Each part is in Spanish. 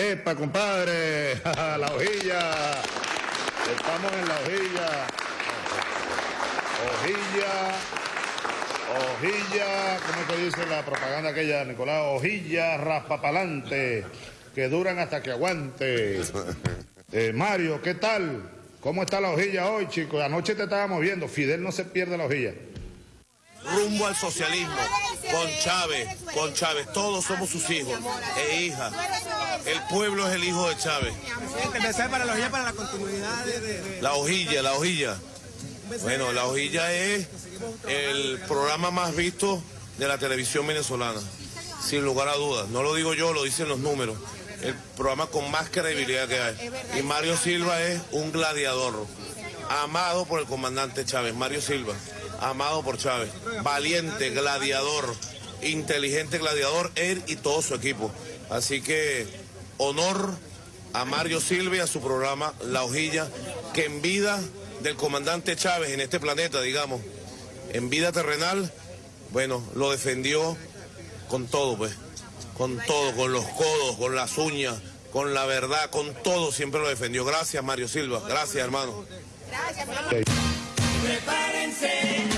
Epa, compadre, la hojilla. Estamos en la hojilla. Hojilla. Hojilla, ¿cómo te dice la propaganda aquella, Nicolás? Hojilla raspapalante, que duran hasta que aguante. Eh, Mario, ¿qué tal? ¿Cómo está la hojilla hoy, chicos? Anoche te estábamos viendo, Fidel no se pierde la hojilla. Rumbo al socialismo, con Chávez, con Chávez, todos somos sus hijos e hijas. El pueblo es el hijo de Chávez. para la hojilla, para la continuidad de... La hojilla, la hojilla. Bueno, la hojilla es el programa más visto de la televisión venezolana, sin lugar a dudas. No lo digo yo, lo dicen los números. El programa con más credibilidad que hay. Y Mario Silva es un gladiador, amado por el comandante Chávez. Mario Silva, amado por Chávez. Valiente, gladiador, inteligente gladiador, él y todo su equipo. Así que honor a Mario Silva y a su programa La Hojilla, que en vida del comandante Chávez en este planeta, digamos, en vida terrenal, bueno, lo defendió con todo, pues, con todo, con los codos, con las uñas, con la verdad, con todo, siempre lo defendió. Gracias, Mario Silva, gracias, hermano. Gracias, Prepárense.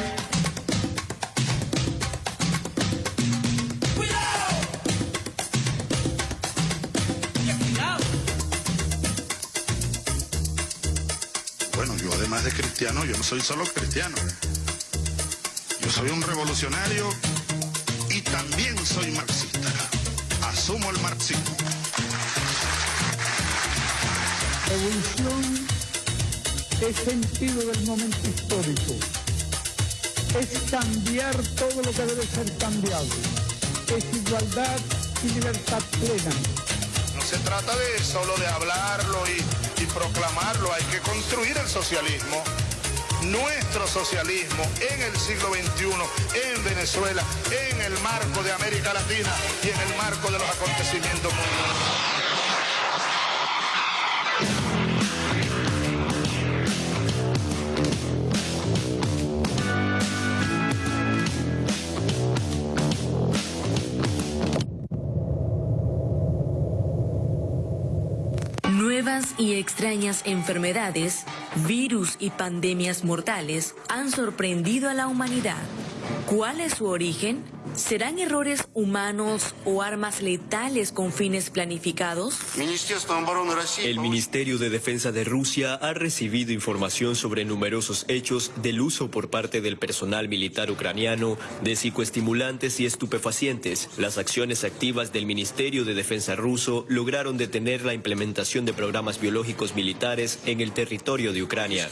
De cristiano, yo no soy solo cristiano. Yo soy un revolucionario y también soy marxista. Asumo el marxismo. Revolución es sentido del momento histórico. Es cambiar todo lo que debe ser cambiado. Es igualdad y libertad plena. Se trata de solo de hablarlo y, y proclamarlo, hay que construir el socialismo nuestro socialismo en el siglo XXI, en Venezuela, en el marco de América Latina y en el marco de los acontecimientos mundiales. Y extrañas enfermedades, virus y pandemias mortales han sorprendido a la humanidad. ¿Cuál es su origen? ¿Serán errores humanos o armas letales con fines planificados? El Ministerio de Defensa de Rusia ha recibido información sobre numerosos hechos del uso por parte del personal militar ucraniano de psicoestimulantes y estupefacientes. Las acciones activas del Ministerio de Defensa ruso lograron detener la implementación de programas biológicos militares en el territorio de Ucrania.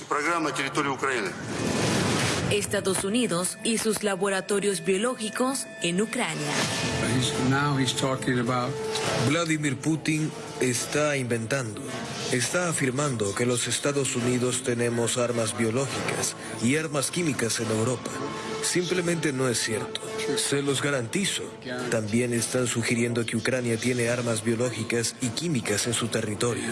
Estados Unidos y sus laboratorios biológicos en Ucrania. Vladimir Putin está inventando, está afirmando que los Estados Unidos tenemos armas biológicas y armas químicas en Europa. Simplemente no es cierto. Se los garantizo. También están sugiriendo que Ucrania tiene armas biológicas y químicas en su territorio.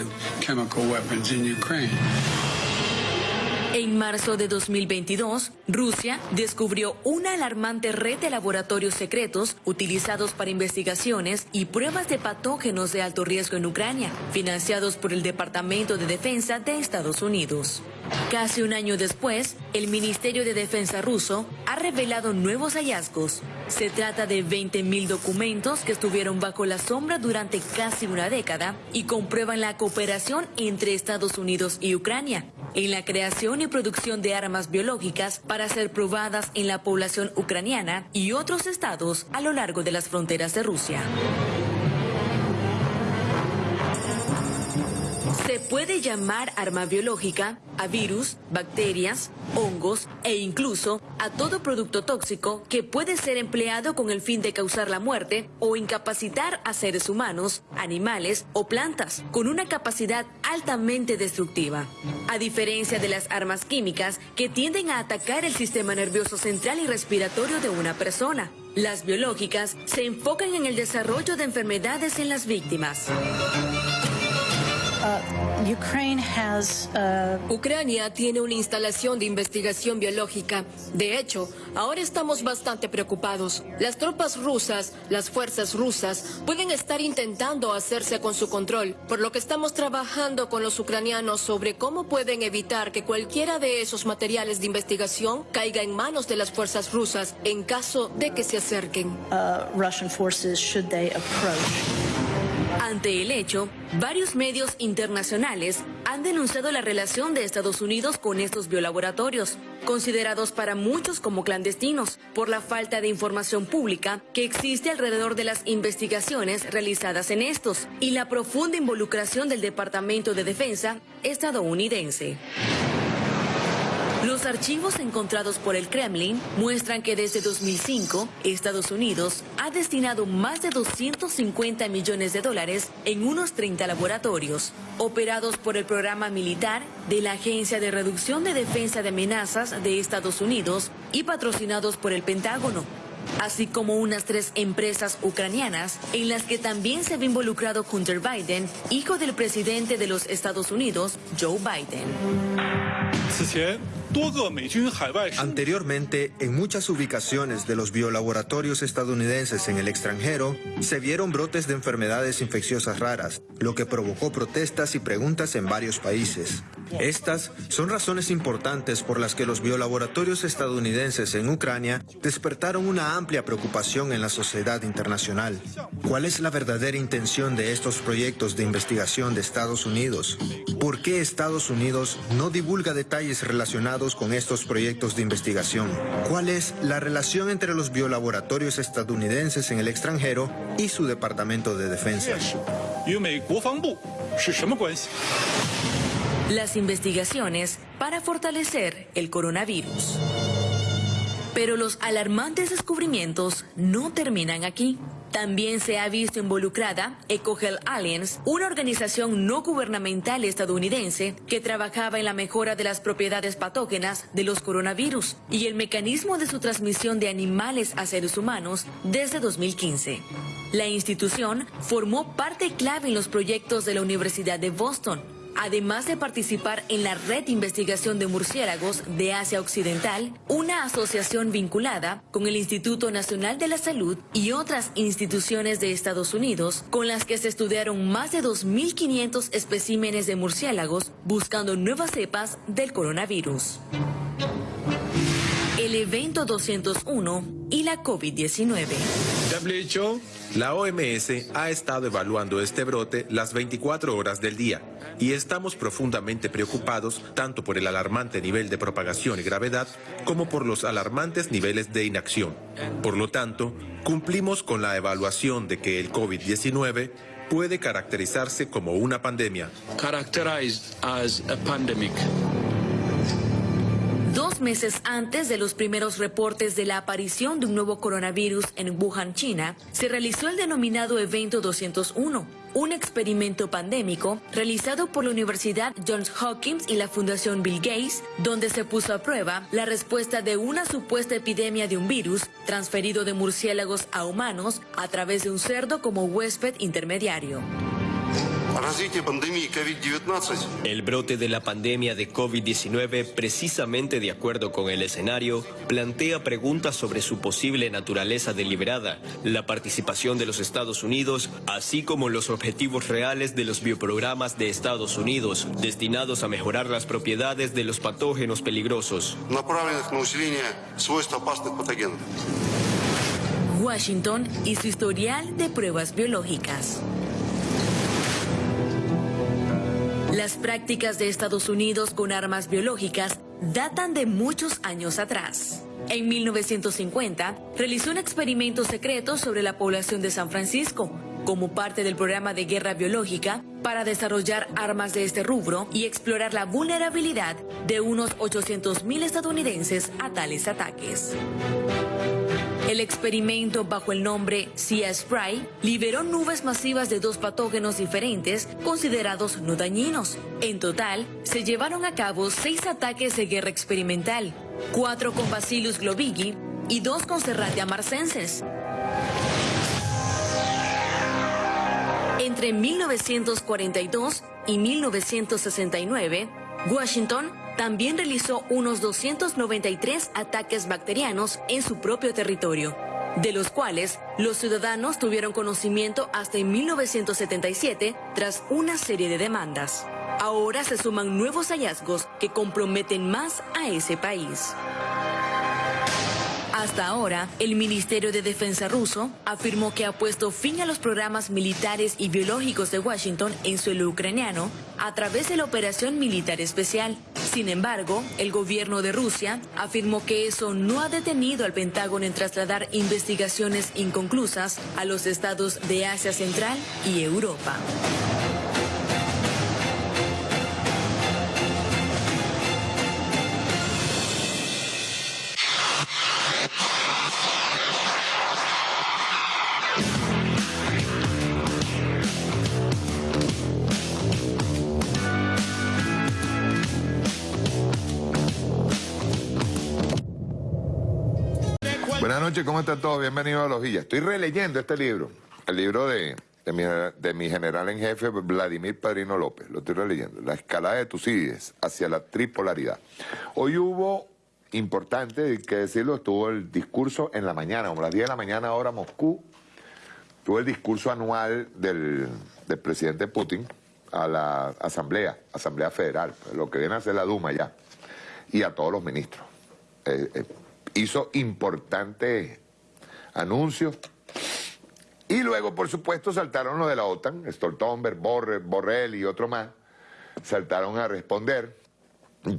En marzo de 2022, Rusia descubrió una alarmante red de laboratorios secretos utilizados para investigaciones y pruebas de patógenos de alto riesgo en Ucrania, financiados por el Departamento de Defensa de Estados Unidos. Casi un año después, el Ministerio de Defensa ruso ha revelado nuevos hallazgos. Se trata de 20.000 documentos que estuvieron bajo la sombra durante casi una década y comprueban la cooperación entre Estados Unidos y Ucrania en la creación y producción de armas biológicas para ser probadas en la población ucraniana y otros estados a lo largo de las fronteras de Rusia. Puede llamar arma biológica a virus, bacterias, hongos e incluso a todo producto tóxico que puede ser empleado con el fin de causar la muerte o incapacitar a seres humanos, animales o plantas con una capacidad altamente destructiva. A diferencia de las armas químicas que tienden a atacar el sistema nervioso central y respiratorio de una persona, las biológicas se enfocan en el desarrollo de enfermedades en las víctimas. Uh, uh, Ucrania tiene una instalación de investigación biológica. De hecho, ahora estamos bastante preocupados. Las tropas rusas, las fuerzas rusas, pueden estar intentando hacerse con su control, por lo que estamos trabajando con los ucranianos sobre cómo pueden evitar que cualquiera de esos materiales de investigación caiga en manos de las fuerzas rusas en caso de que se acerquen. Uh, Russian forces should they approach. Ante el hecho, varios medios internacionales han denunciado la relación de Estados Unidos con estos biolaboratorios, considerados para muchos como clandestinos, por la falta de información pública que existe alrededor de las investigaciones realizadas en estos y la profunda involucración del Departamento de Defensa estadounidense. Los archivos encontrados por el Kremlin muestran que desde 2005 Estados Unidos ha destinado más de 250 millones de dólares en unos 30 laboratorios, operados por el programa militar de la Agencia de Reducción de Defensa de Amenazas de Estados Unidos y patrocinados por el Pentágono así como unas tres empresas ucranianas en las que también se ve involucrado Hunter Biden, hijo del presidente de los Estados Unidos, Joe Biden. Anteriormente, en muchas ubicaciones de los biolaboratorios estadounidenses en el extranjero, se vieron brotes de enfermedades infecciosas raras, lo que provocó protestas y preguntas en varios países. Estas son razones importantes por las que los biolaboratorios estadounidenses en Ucrania despertaron una amplia preocupación en la sociedad internacional. ¿Cuál es la verdadera intención de estos proyectos de investigación de Estados Unidos? ¿Por qué Estados Unidos no divulga detalles relacionados con estos proyectos de investigación? ¿Cuál es la relación entre los biolaboratorios estadounidenses en el extranjero y su Departamento de Defensa? las investigaciones para fortalecer el coronavirus. Pero los alarmantes descubrimientos no terminan aquí. También se ha visto involucrada EcoHealth Alliance, una organización no gubernamental estadounidense que trabajaba en la mejora de las propiedades patógenas de los coronavirus y el mecanismo de su transmisión de animales a seres humanos desde 2015. La institución formó parte clave en los proyectos de la Universidad de Boston, además de participar en la Red Investigación de Murciélagos de Asia Occidental, una asociación vinculada con el Instituto Nacional de la Salud y otras instituciones de Estados Unidos, con las que se estudiaron más de 2.500 especímenes de murciélagos buscando nuevas cepas del coronavirus. El evento 201 y la COVID-19. La OMS ha estado evaluando este brote las 24 horas del día y estamos profundamente preocupados tanto por el alarmante nivel de propagación y gravedad como por los alarmantes niveles de inacción. Por lo tanto, cumplimos con la evaluación de que el COVID-19 puede caracterizarse como una pandemia. Dos meses antes de los primeros reportes de la aparición de un nuevo coronavirus en Wuhan, China, se realizó el denominado Evento 201, un experimento pandémico realizado por la Universidad Johns Hopkins y la Fundación Bill Gates, donde se puso a prueba la respuesta de una supuesta epidemia de un virus transferido de murciélagos a humanos a través de un cerdo como huésped intermediario. El brote de la pandemia de COVID-19, precisamente de acuerdo con el escenario, plantea preguntas sobre su posible naturaleza deliberada, la participación de los Estados Unidos, así como los objetivos reales de los bioprogramas de Estados Unidos, destinados a mejorar las propiedades de los patógenos peligrosos. Washington y su historial de pruebas biológicas. Las prácticas de Estados Unidos con armas biológicas datan de muchos años atrás. En 1950, realizó un experimento secreto sobre la población de San Francisco, como parte del programa de guerra biológica para desarrollar armas de este rubro y explorar la vulnerabilidad de unos 800.000 estadounidenses a tales ataques. El experimento bajo el nombre Sea Spray liberó nubes masivas de dos patógenos diferentes considerados no dañinos. En total, se llevaron a cabo seis ataques de guerra experimental, cuatro con Bacillus globigi y dos con Serratia marcenses. Entre 1942 y 1969, Washington también realizó unos 293 ataques bacterianos en su propio territorio, de los cuales los ciudadanos tuvieron conocimiento hasta en 1977 tras una serie de demandas. Ahora se suman nuevos hallazgos que comprometen más a ese país. Hasta ahora, el Ministerio de Defensa ruso afirmó que ha puesto fin a los programas militares y biológicos de Washington en suelo ucraniano a través de la operación militar especial. Sin embargo, el gobierno de Rusia afirmó que eso no ha detenido al Pentágono en trasladar investigaciones inconclusas a los estados de Asia Central y Europa. Noches, ¿cómo están todos? Bienvenidos a Los Villas. Estoy releyendo este libro, el libro de, de, mi, general en jefe, Vladimir Padrino López. Lo estoy releyendo. La escalada de Tucídides hacia la tripolaridad. Hoy hubo, importante, hay que decirlo, estuvo el discurso en la mañana, como las 10 de la mañana, ahora Moscú. Tuvo el discurso anual del, presidente Putin a la Asamblea, Asamblea Federal, lo que viene a ser la Duma ya, y a todos los ministros. Eh, eh, hizo importantes anuncios. Y luego, por supuesto, saltaron los de la OTAN, Stoltenberg, Borrell y otro más, saltaron a responder,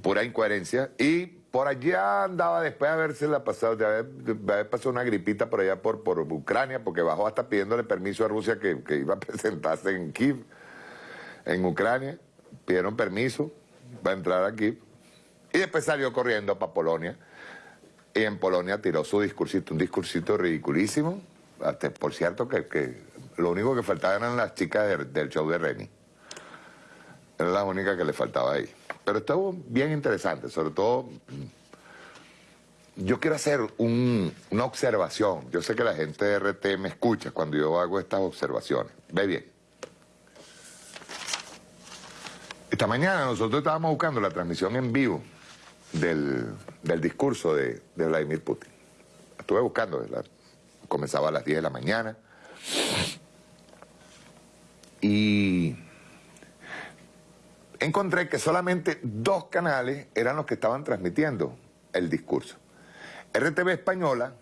pura incoherencia, y por allá andaba después de haberse la pasado, de haber, pasado una gripita por allá por, por Ucrania, porque bajó hasta pidiéndole permiso a Rusia que, que iba a presentarse en Kiev, en Ucrania, pidieron permiso para entrar aquí, y después salió corriendo para Polonia, en Polonia tiró su discursito, un discursito ridiculísimo. Por cierto, que, lo único que faltaba eran las chicas del show de Reni. Era la única que le faltaba ahí. Pero estuvo bien interesante, sobre todo... Yo quiero hacer una observación. Yo sé que la gente de RT me escucha cuando yo hago estas observaciones. Ve bien. Esta mañana nosotros estábamos buscando la transmisión en vivo del, discurso de, Vladimir Putin. Estuve buscando, comenzaba a las 10 de la mañana. Y encontré que solamente dos canales eran los que estaban transmitiendo el discurso. RTV Española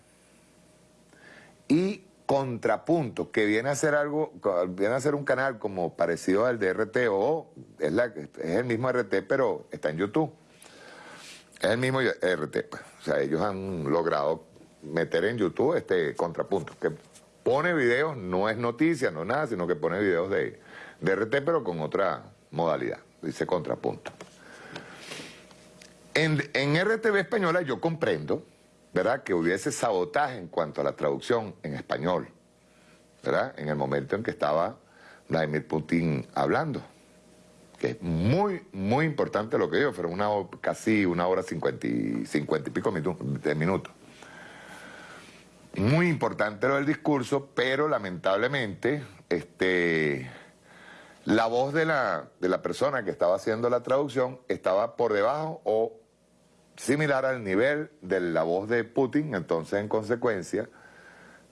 y Contrapunto, que viene a ser algo, viene a ser un canal como parecido al de RTO, es, la, es el mismo RT, pero está en YouTube. Es el mismo RT, pues. O sea, ellos han logrado meter en YouTube este contrapunto, que pone videos, no es noticia, no nada, sino que pone videos de, RT, pero con otra modalidad, dice contrapunto. En, en RTV española yo comprendo, ¿verdad?, que hubiese sabotaje en cuanto a la traducción en español, ¿verdad?, en el momento en que estaba Vladimir Putin hablando que es muy, muy importante lo que digo, fueron una, casi una hora cincuenta y, cincuenta y pico de minutos. Muy importante lo del discurso, pero lamentablemente este, la voz de la, de la persona que estaba haciendo la traducción estaba por debajo o similar al nivel de la voz de Putin, entonces en consecuencia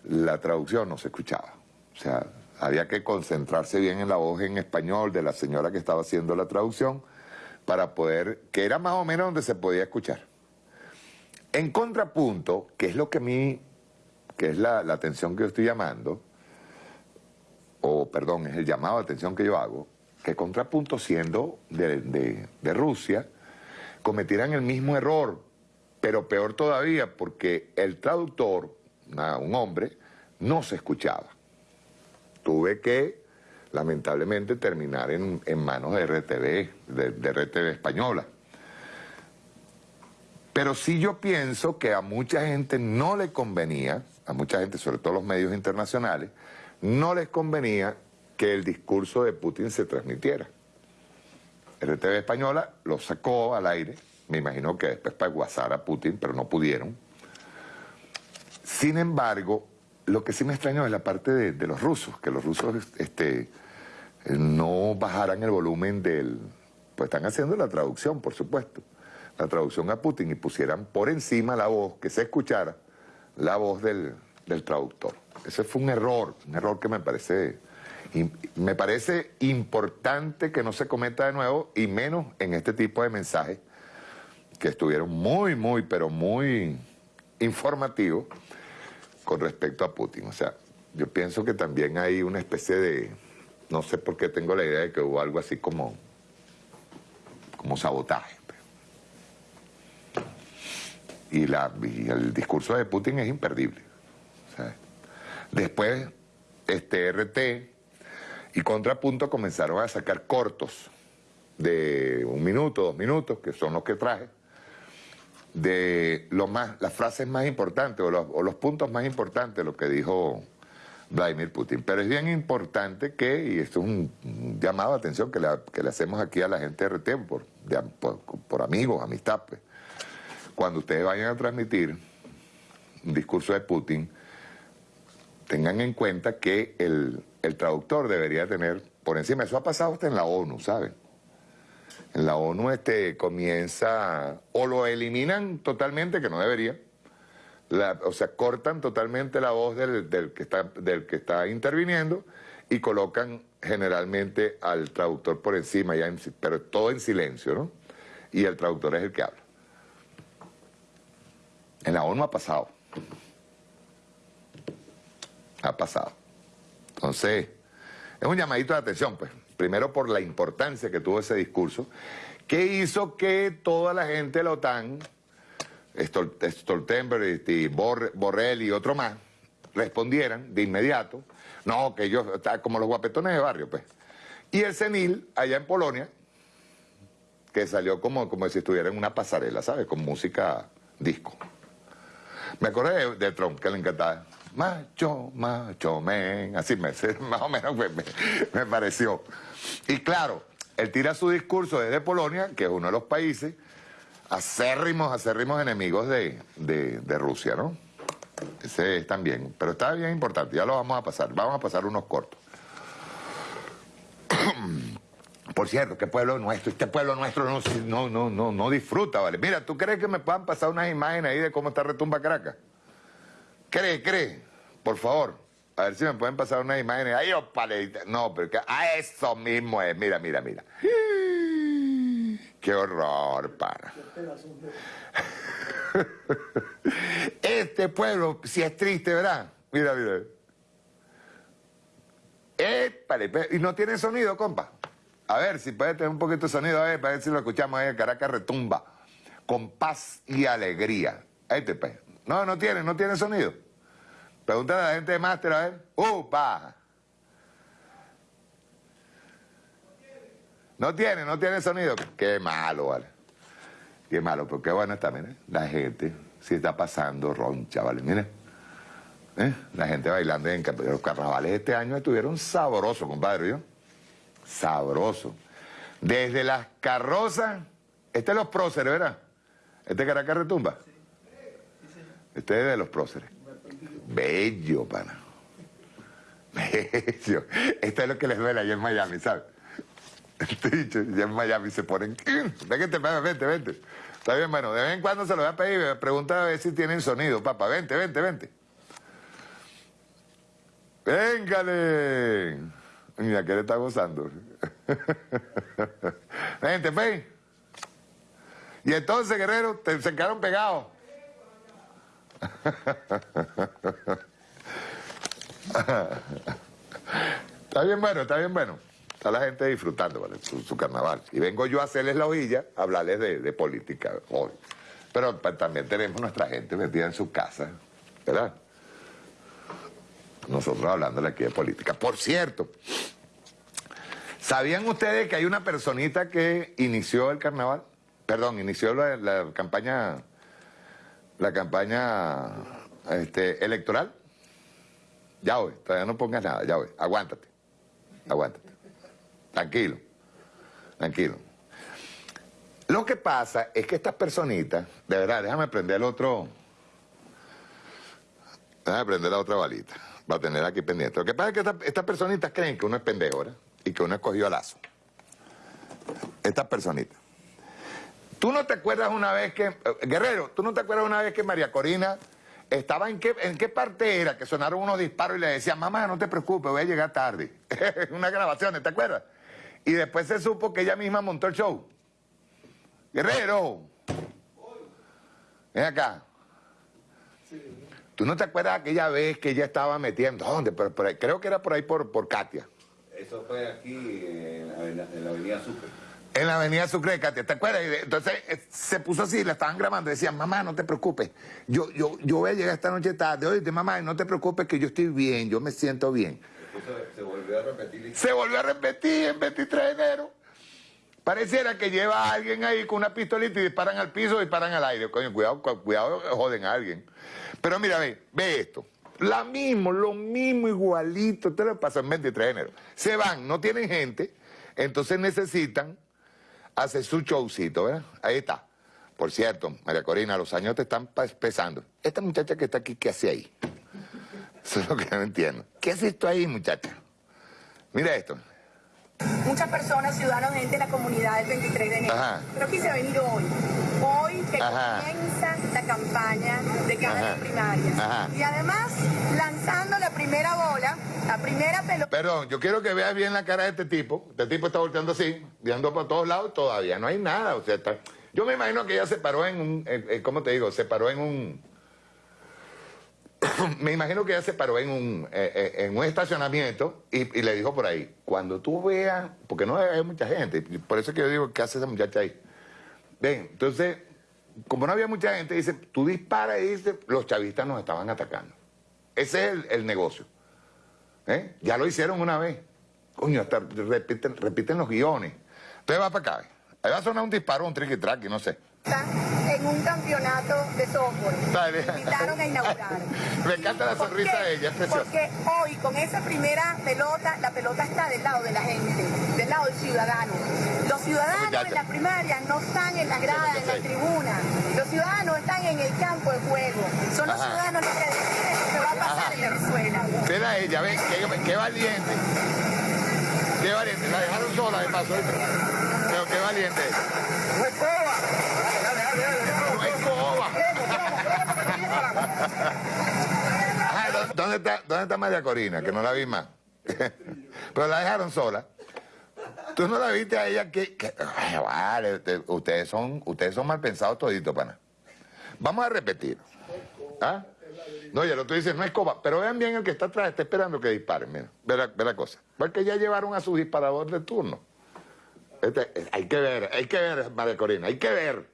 la traducción no se escuchaba. O sea, había que concentrarse bien en la voz en español de la señora que estaba haciendo la traducción para poder, que era más o menos donde se podía escuchar. En contrapunto, que es lo que a mí, que es la, atención que yo estoy llamando, o perdón, es el llamado de atención que yo hago, que contrapunto siendo de, Rusia, cometieran el mismo error, pero peor todavía, porque el traductor, un hombre, no se escuchaba tuve que, lamentablemente, terminar en, manos de RTV, de, RTV española. Pero sí yo pienso que a mucha gente no le convenía, a mucha gente, sobre todo los medios internacionales, no les convenía que el discurso de Putin se transmitiera. RTV Española lo sacó al aire, me imagino que después para guasar a Putin, pero no pudieron. Sin embargo, lo que sí me extrañó es la parte de, los rusos, que los rusos este, no bajaran el volumen del... Pues están haciendo la traducción, por supuesto, la traducción a Putin y pusieran por encima la voz, que se escuchara la voz del traductor. Ese fue un error, un error que me parece, me parece importante que no se cometa de nuevo y menos en este tipo de mensajes que estuvieron muy, muy, pero muy informativos con respecto a Putin. O sea, yo pienso que también hay una especie de, no sé por qué tengo la idea de que hubo algo así como, como sabotaje. Y, la, el discurso de Putin es imperdible. Después, este RT y Contrapunto comenzaron a sacar cortos de un minuto, dos minutos, que son los que traje, de lo más, las frases más importantes o los, puntos más importantes lo que dijo Vladimir Putin. Pero es bien importante que, y esto es un, llamado de atención que que le, hacemos aquí a la gente de RT por, por, amigos, amistad, pues. cuando ustedes vayan a transmitir un discurso de Putin, tengan en cuenta que el, el traductor debería tener por encima, eso ha pasado hasta en la ONU, ¿saben? En la ONU este, comienza, o lo eliminan totalmente, que no debería, o sea, cortan totalmente la voz del, que está, del que está interviniendo y colocan generalmente al traductor por encima, ya pero todo en silencio, ¿no? Y el traductor es el que habla. En la ONU ha pasado ha pasado. Entonces, es un llamadito de atención, pues. Primero por la importancia que tuvo ese discurso, que hizo que toda la gente de la OTAN, Stoltenberg y Borrell y otro más, respondieran de inmediato, no, que ellos, como los guapetones de barrio, pues. Y el CENIL, allá en Polonia, que salió como, como si estuviera en una pasarela, ¿sabes? Con música disco. Me acordé de, de Trump, que le encantaba macho, macho, men, así me, más o menos me, pareció. Y claro, él tira su discurso desde Polonia, que es uno de los países acérrimos, acérrimos enemigos de, de, Rusia, ¿no? Ese es también, pero está bien importante, ya lo vamos a pasar, vamos a pasar unos cortos. Por cierto, qué pueblo nuestro, este pueblo nuestro no, no, no, no, no disfruta, ¿vale? Mira, ¿tú crees que me puedan pasar unas imágenes ahí de cómo está Retumba Caracas? Cree, cree. Por favor, a ver si me pueden pasar unas imágenes. Ay, opale. No, pero que a ah, eso mismo es. Mira, mira, mira. Qué horror, para. Este pueblo, si es triste, ¿verdad? Mira, mira. Épale, y no tiene sonido, compa. A ver si puede tener un poquito de sonido, a ver, para ver si lo escuchamos ahí. Caracas retumba. Con paz y alegría. Ahí te pues. No, no tiene, no tiene sonido. Pregúntale a la gente de máster, a ver. ¡Upa! No tiene, no tiene sonido. Qué malo, vale. Qué malo, pero qué bueno está, mire. La gente si está pasando roncha, vale. Mire. ¿Eh? La gente bailando en los carnavales este año estuvieron sabrosos, compadre, ¿yo? Sabroso. Desde las carrozas, este es los próceres, ¿verdad? Este Caracas retumba. Este es de los próceres. Bello, pana. Bello. Esto es lo que les duele allá en Miami, ¿sabes? Este ya en Miami se ponen... Vente, vente, vente. Está bien, bueno, de vez en cuando se lo voy a pedir, me pregunta a ver si tienen sonido, papá. Vente, vente, vente. ¡Véngale! Mira, que le está gozando. vente, fe. Y entonces, guerrero, te, se quedaron pegados. está bien bueno, está bien bueno. Está la gente disfrutando, ¿vale? Su, carnaval. Y vengo yo a hacerles la hojilla, a hablarles de, política hoy. Pero también tenemos nuestra gente metida en su casa, ¿verdad? Nosotros hablándole aquí de política. Por cierto, ¿sabían ustedes que hay una personita que inició el carnaval? Perdón, inició la campaña la campaña este, electoral. Ya voy, todavía no pongas nada, ya voy. Aguántate, aguántate. Tranquilo, tranquilo. Lo que pasa es que estas personitas, de verdad, déjame prender el otro, déjame prender la otra balita, va a tener aquí pendiente. Lo que pasa es que estas, personitas creen que uno es pendejo, y que uno escogió lazo. Esta personita. ¿Tú no te acuerdas una vez que, eh, Guerrero, tú no te acuerdas una vez que María Corina estaba en qué, en qué parte era que sonaron unos disparos y le decían, mamá, no te preocupes, voy a llegar tarde. Una grabación, ¿te acuerdas? Y después se supo que ella misma montó el show. Guerrero. Ven acá. ¿Tú no te acuerdas aquella vez que ella estaba metiendo? ¿Dónde? creo que era por ahí por, por Katia. Eso fue aquí en la, avenida Sucre. En la avenida Sucre, Katia, ¿te acuerdas? Entonces eh, se puso así, la estaban grabando, decían, mamá, no te preocupes, yo, yo, yo voy a llegar esta noche tarde, oye, mamá, no te preocupes que yo estoy bien, yo me siento bien. Se, volvió a repetir. Se volvió a repetir en 23 de enero. Pareciera que lleva a alguien ahí con una pistolita y disparan al piso, disparan al aire. Coño, cuidado, cuidado, joden a alguien. Pero mira, ve, ve esto. La mismo, lo mismo, igualito. Te lo pasó en 23 de enero. Se van, no tienen gente, entonces necesitan hacer su showcito, ¿verdad? Ahí está. Por cierto, María Corina, los años te están pesando. Esta muchacha que está aquí, ¿qué hace ahí? Eso es lo que no entiendo. ¿Qué haces tú ahí, muchacha? Mira esto. Muchas personas, ciudadanos, gente de la comunidad del 23 de enero. Pero aquí se ha venido hoy. Hoy que comienza la campaña de cara primaria. Y además, lanzando la primera bola, la primera pelota. Perdón, yo quiero que veas bien la cara de este tipo. Este tipo está volteando así, viendo por todos lados, todavía no hay nada. O sea, está... Yo me imagino que ella se paró en un, ¿cómo te digo? Se paró en un me imagino que ella se paró en un, eh, eh, en un estacionamiento y, le dijo por ahí, cuando tú veas, porque no hay mucha gente, por eso es que yo digo, ¿qué hace esa muchacha ahí? Ven, entonces, como no había mucha gente, dice, tú disparas y dice, los chavistas nos estaban atacando. Ese es el, negocio. ¿Eh? Ya lo hicieron una vez. Coño, hasta repiten, los guiones. Entonces va para acá. Ahí va a sonar un disparo, un triqui no sé en un campeonato de softball. Me invitaron a inaugurar. Me encanta la sonrisa de ella, es preciosa. Porque hoy, con esa primera pelota, la pelota está del lado de la gente, del lado del ciudadano. Los ciudadanos en la primaria no están en la grada, en la tribuna. Los ciudadanos están en el campo de juego. Son los ciudadanos los que deciden lo que va a pasar en Venezuela. Mira ella, ven, qué, qué valiente. Qué valiente. La dejaron sola de paso. Pero qué valiente. ¿Dónde está, ¿Dónde está María Corina? Que no la vi más. Pero la dejaron sola. ¿Tú no la viste a ella que... vale, ustedes son, ustedes son mal pensados toditos, pana. Vamos a repetir. ¿Ah? No, ya lo tú dices, no es coba. Pero vean bien el que está atrás, está esperando que disparen. Mira, ve la, la cosa. Porque ya llevaron a su disparador de turno. Este, hay que ver, hay que ver, María Corina, hay que ver.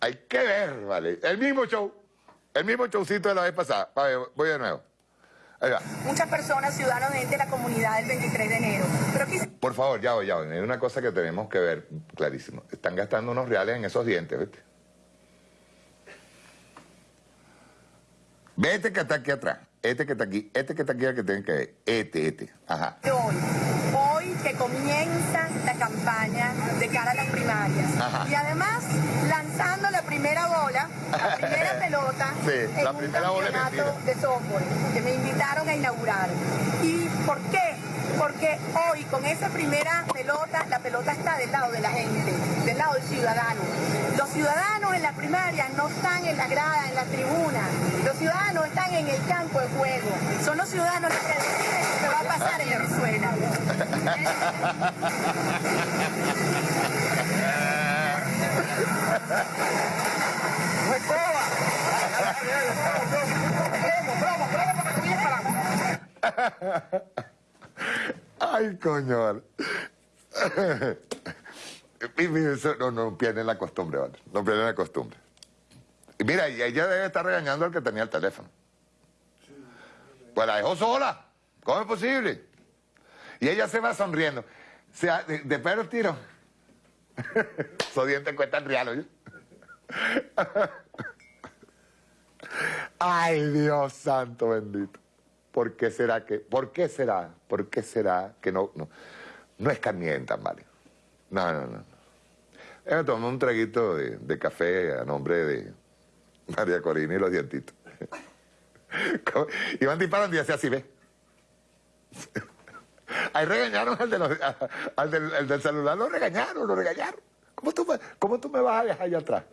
Hay que ver, ¿vale? El mismo show, el mismo showcito de la vez pasada. voy de nuevo. Ahí va. Muchas personas, ciudadanos, de la comunidad del 23 de enero. Pero Por favor, ya voy, ya voy. Hay una cosa que tenemos que ver clarísimo. Están gastando unos reales en esos dientes, ¿viste? Ve este que está aquí atrás, este que está aquí, este que está aquí, el que tienen que ver. Este, este. Ajá. Hoy, hoy que comienza campaña de cara a las primarias. Y además, lanzando la primera bola, la primera pelota en la primera un campeonato de softball, que me invitaron a inaugurar. ¿Y por qué? Porque hoy con esa primera pelota, la pelota está del lado de la gente, del lado del ciudadano. Los ciudadanos en la primaria no están en la grada, en la tribuna. Los ciudadanos están en el campo de juego. Son los ciudadanos los que deciden lo que va a pasar en Venezuela. Ay, coño. no, no pierden la costumbre, ¿vale? No pierden la costumbre. Y mira, ella debe estar regañando al que tenía el teléfono. Pues la dejó sola. ¿Cómo es posible? Y ella se va sonriendo. O sea, de, de perro tiro. Esos dientes cuestan real, ¿oye? Ay, Dios santo bendito. ¿Por qué será que, por qué será, por qué será que no, no, no escarmientan, vale? No, no, no. Ella tomó un traguito de, café a nombre de María Corina y los dientitos. Iban disparando y hacía así, ¿ves? Ahí regañaron al, de los, al del, del, celular, lo regañaron, lo regañaron. ¿Cómo tú cómo tú me vas a dejar allá atrás?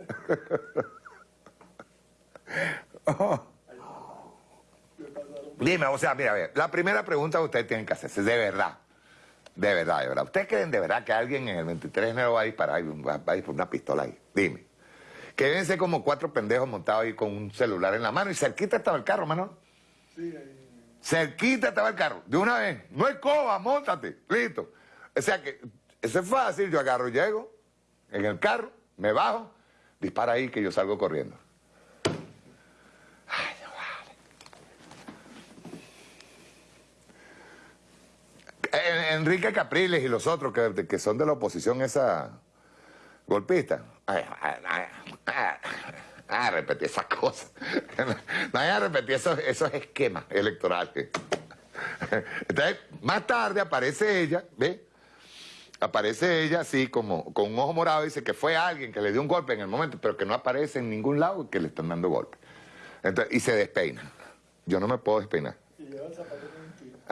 oh. Dime, o sea, mira, a ver, la primera pregunta que ustedes tienen que hacerse, de verdad, de verdad, de verdad. ¿Ustedes creen de verdad que alguien en el 23 de enero va a disparar, va a por una pistola ahí? Dime. Que deben ser como cuatro pendejos montados ahí con un celular en la mano y cerquita estaba el carro, mano. Sí, ahí. Cerquita estaba el carro, de una vez. No hay coba, montate, listo. O sea que, eso es fácil, yo agarro, llego en el carro, me bajo, dispara ahí que yo salgo corriendo. Enrique Capriles y los otros que, que son de la oposición esa golpista. Ay, ay, ay, esas cosas. No hay a repetir esos, esos esquemas electorales. Entonces, más tarde aparece ella, ¿ve? Aparece ella así como con un ojo morado y dice que fue alguien que le dio un golpe en el momento, pero que no aparece en ningún lado que le están dando golpe. Entonces, y se despeina. Yo no me puedo despeinar. Y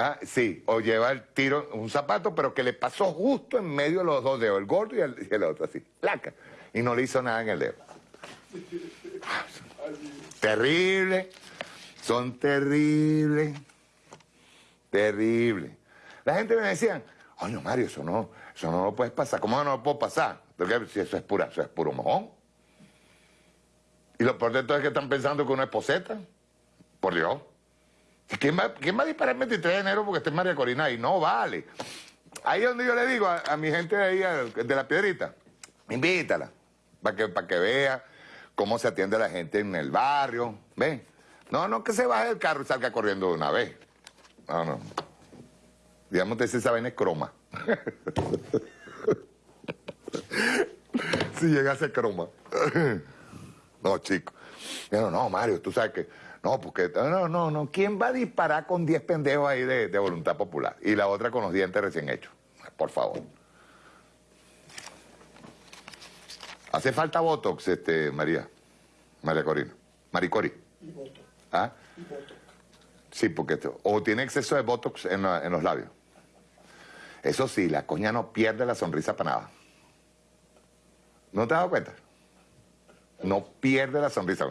Ah, sí, o lleva el tiro, un zapato, pero que le pasó justo en medio de los dos dedos, el gordo y el, otro, así, placa. Y no le hizo nada en el dedo. Terrible, son terribles, terribles. La gente me decía, oye, Mario, eso no, eso no lo puedes pasar. ¿Cómo no lo puedo pasar? Porque si eso es pura, eso es puro mojón. Y lo peor de todo es que están pensando que uno es poseta. Por Dios. ¿Quién va, a disparar el 23 de enero porque esté María Corina ahí? No vale. Ahí es donde yo le digo a, mi gente de ahí, de la piedrita, invítala, para que, para que vea cómo se atiende la gente en el barrio. ¿Ven? No, no que se baje del carro y salga corriendo de una vez. No, no. Digamos que esa vaina es croma. si llega a ser croma. no, chico. No, no, Mario, tú sabes que no, porque, no, no, no. ¿Quién va a disparar con 10 pendejos ahí de, voluntad popular? Y la otra con los dientes recién hechos. Por favor. ¿Hace falta Botox, este, María? María Corina. Maricori. Y Botox. ¿Ah? Y Botox. Sí, porque... O tiene exceso de Botox en, en los labios. Eso sí, la coña no pierde la sonrisa para nada. ¿No te has dado cuenta? No pierde la sonrisa.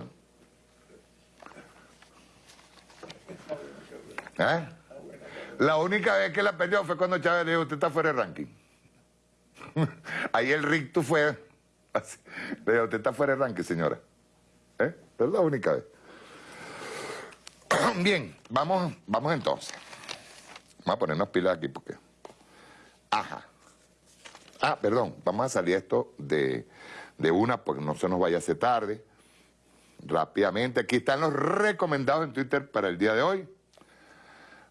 ¿Eh? La única vez que la perdió fue cuando Chávez le dijo, usted está fuera de ranking. Ahí el rictus fue... Le dijo, usted está fuera de ranking, señora. ¿Eh? Es la única vez. Bien, vamos, vamos entonces. Vamos a ponernos pilas aquí porque... Ajá. Ah, perdón, vamos a salir esto de, de una porque no se nos vaya a hacer tarde. Rápidamente, aquí están los recomendados en Twitter para el día de hoy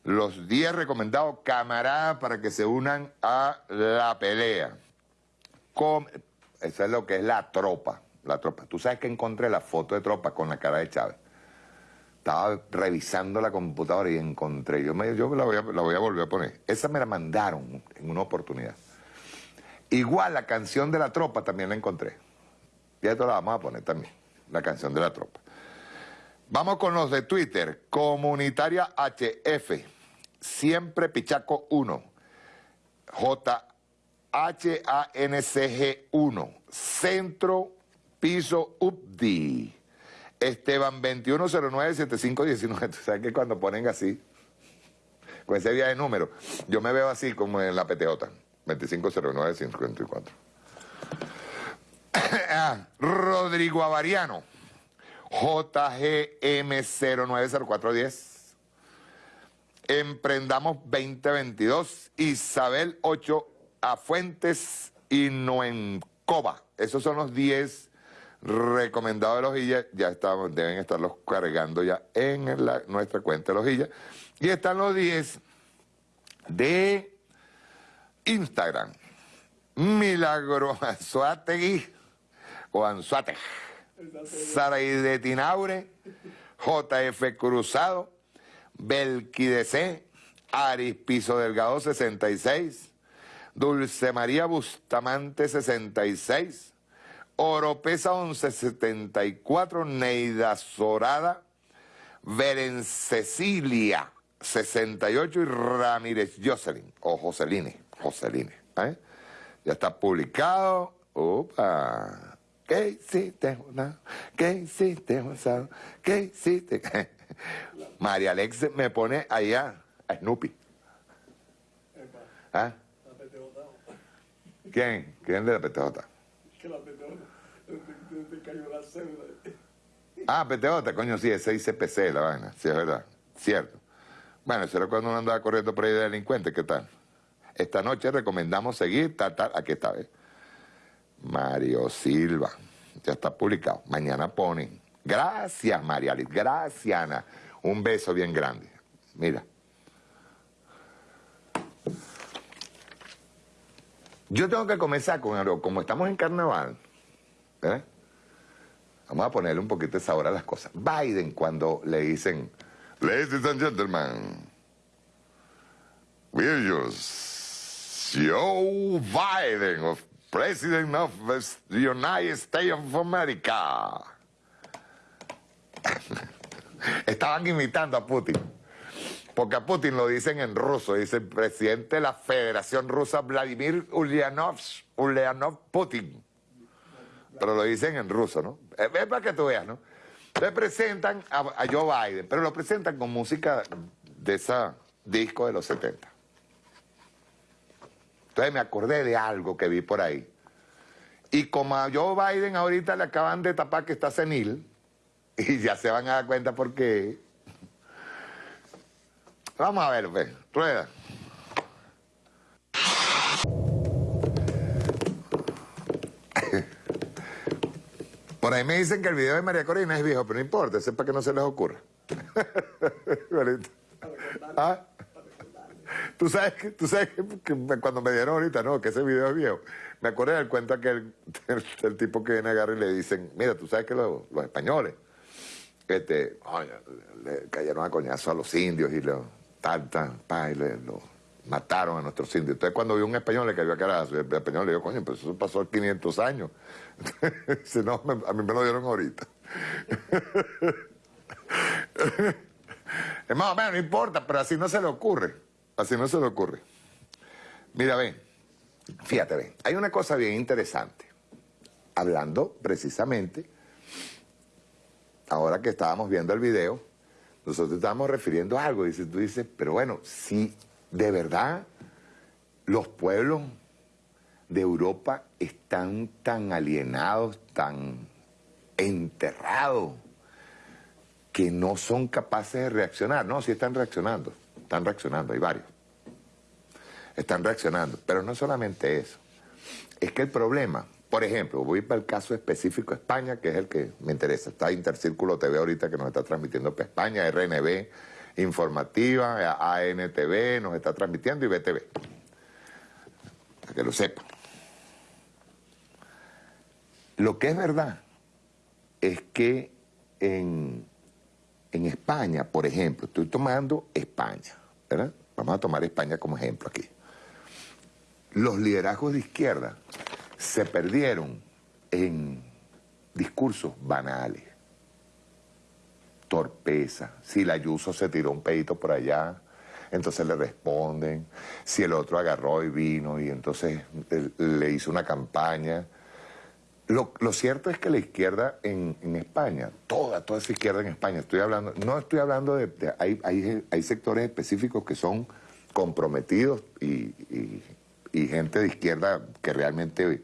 los 10 recomendados camaradas para que se unan a la pelea. eso es lo que es la tropa, la tropa. Tú sabes que encontré la foto de tropa con la cara de Chávez. Estaba revisando la computadora y encontré, yo, me, yo la, voy a, la voy a volver a poner. Esa me la mandaron en una oportunidad. Igual la canción de la tropa también la encontré. Y esto la vamos a poner también, la canción de la tropa. Vamos con los de Twitter. Comunitaria HF. Siempre Pichaco 1. J-H-A-N-C-G 1. Piso UPDI. Esteban 2109-7519. ¿Sabes que cuando ponen así, con ese día de número, yo me veo así como en la PTJ. 2509-54. Ah, Rodrigo Avariano. JGM090410. Emprendamos 2022. Isabel 8 a Fuentes y Noencoba. Esos son los 10 recomendados de Lojilla. Ya estamos, deben estarlos cargando ya en nuestra cuenta de Lojilla. Y están los 10 de Instagram. Milagro Anzuategui o Anzuateg. Saraide Tinaure, JF Cruzado, Belquidece, Aris Piso Delgado 66, Dulce María Bustamante 66, Oropesa 1174, Neida Zorada, Beren Cecilia 68 y Ramírez Jocelyn, o Joseline, Joseline, ¿eh? Ya está publicado. Opa. ¿Qué hiciste, ¿Qué hiciste, ¿Qué hiciste? María Alex me pone allá a Snoopy. ¿Ah? ¿Quién? ¿Quién de la PTJ? Que la PTJ te cayó la cédula. Ah, PTJ, coño, sí, ese dice PC la vaina, sí, es verdad, cierto. Bueno, eso era cuando uno andaba corriendo por ahí de delincuente, ¿qué tal? Esta noche recomendamos seguir, tal, tal, aquí está, ¿ves? Mario Silva, ya está publicado. Mañana ponen. Gracias, María gracias, Ana. Un beso bien grande. Mira. Yo tengo que comenzar con algo, como estamos en carnaval, ¿eh? Vamos a ponerle un poquito de sabor a las cosas. Biden, cuando le dicen, Ladies and gentlemen, we're Joe Biden, of President of the United States of America. Estaban imitando a Putin. Porque a Putin lo dicen en ruso, dice el presidente de la Federación Rusa, Vladimir Ulyanov, Ulyanov Putin. Pero lo dicen en ruso, ¿no? Es para que tú veas, ¿no? Le presentan a, Joe Biden, pero lo presentan con música de ese disco de los 70. Entonces me acordé de algo que vi por ahí. Y como a Joe Biden ahorita le acaban de tapar que está senil, y ya se van a dar cuenta por qué. Vamos a ver, pues, rueda. Por ahí me dicen que el video de María Corina es viejo, pero no importa, sepa que no se les ocurra. ¿Ah? Tú sabes, que, tú sabes que, cuando me dieron ahorita, no, que ese video es viejo. Me acordé del cuento que el, tipo que viene a agarrar y le dicen, mira, tú sabes que los, españoles este, le cayeron a coñazo a los indios y lo, tal, tal, pa, y le, lo mataron a nuestros indios. Entonces cuando vio un español le cayó a carazo. El español le dijo, coño, pero eso pasó 500 años. Dice, no, a mí me lo dieron ahorita. es más o menos, no importa, pero así no se le ocurre. Así no se le ocurre. Mira, ven, fíjate, ven, hay una cosa bien interesante. Hablando precisamente, ahora que estábamos viendo el video, nosotros estábamos refiriendo a algo. Dice, tú dices, pero bueno, si de verdad los pueblos de Europa están tan alienados, tan enterrados, que no son capaces de reaccionar. No, sí están reaccionando, están reaccionando, hay varios. Están reaccionando, pero no solamente eso. Es que el problema, por ejemplo, voy para el caso específico España, que es el que me interesa. Está Intercírculo TV ahorita que nos está transmitiendo para España, RNB, Informativa, ANTV, nos está transmitiendo y BTV. Para que lo sepan. Lo que es verdad es que en, España, por ejemplo, estoy tomando España, ¿verdad? Vamos a tomar España como ejemplo aquí. Los liderazgos de izquierda se perdieron en discursos banales, torpeza. Si la Ayuso se tiró un pedito por allá, entonces le responden. Si el otro agarró y vino y entonces le hizo una campaña lo, cierto es que la izquierda en, España, toda, toda esa izquierda en España, estoy hablando, no estoy hablando de, hay, hay, sectores específicos que son comprometidos y gente de izquierda que realmente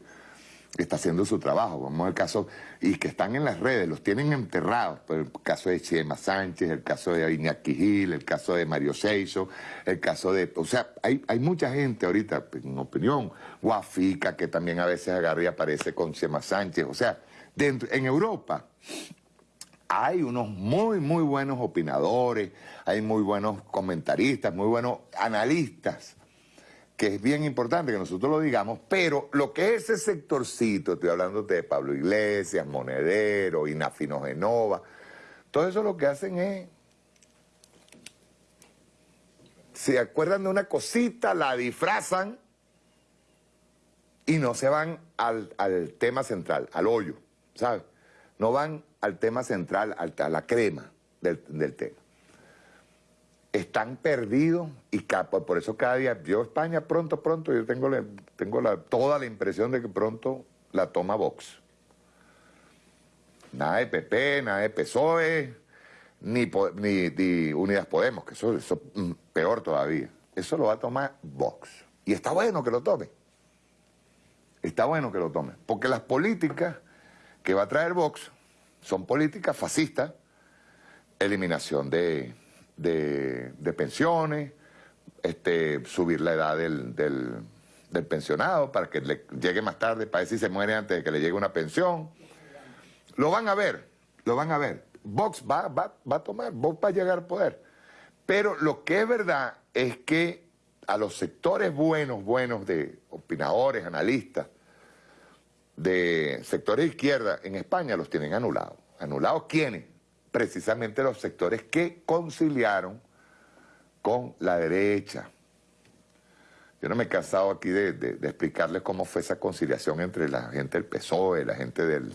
está haciendo su trabajo. Vamos al caso, y que están en las redes, los tienen enterrados. El caso de Chema Sánchez, el caso de Iñaki Gil, el caso de Mario Seiso, el caso de. O sea, hay, hay mucha gente ahorita, en opinión, Guafica, que también a veces agarra y aparece con Chema Sánchez. O sea, dentro, en Europa hay unos muy, muy buenos opinadores, hay muy buenos comentaristas, muy buenos analistas que es bien importante que nosotros lo digamos, pero lo que es ese sectorcito, estoy hablando de Pablo Iglesias, Monedero, Inafino Genova, todo eso lo que hacen es, se acuerdan de una cosita, la disfrazan y no se van al, tema central, al hoyo, ¿sabes? No van al tema central, a la crema del tema. Están perdidos y por eso cada día, yo España pronto, pronto, yo tengo, tengo la, toda la impresión de que pronto la toma Vox. Nada de PP, nada de PSOE, ni, ni, Unidas Podemos, que eso, es mm, peor todavía. Eso lo va a tomar Vox. Y está bueno que lo tome. Está bueno que lo tome. Porque las políticas que va a traer Vox son políticas fascistas, eliminación de, de, pensiones, este, subir la edad del, del, pensionado para que le llegue más tarde, para decir si se muere antes de que le llegue una pensión. Lo van a ver, lo van a ver. Vox va, va, va a tomar, Vox va a llegar al poder. Pero lo que es verdad es que a los sectores buenos, buenos de opinadores, analistas, de sectores de izquierda en España los tienen anulados. ¿Anulados quiénes? Precisamente los sectores que conciliaron con la derecha. Yo no me he cansado aquí de, explicarles cómo fue esa conciliación entre la gente del PSOE, la gente del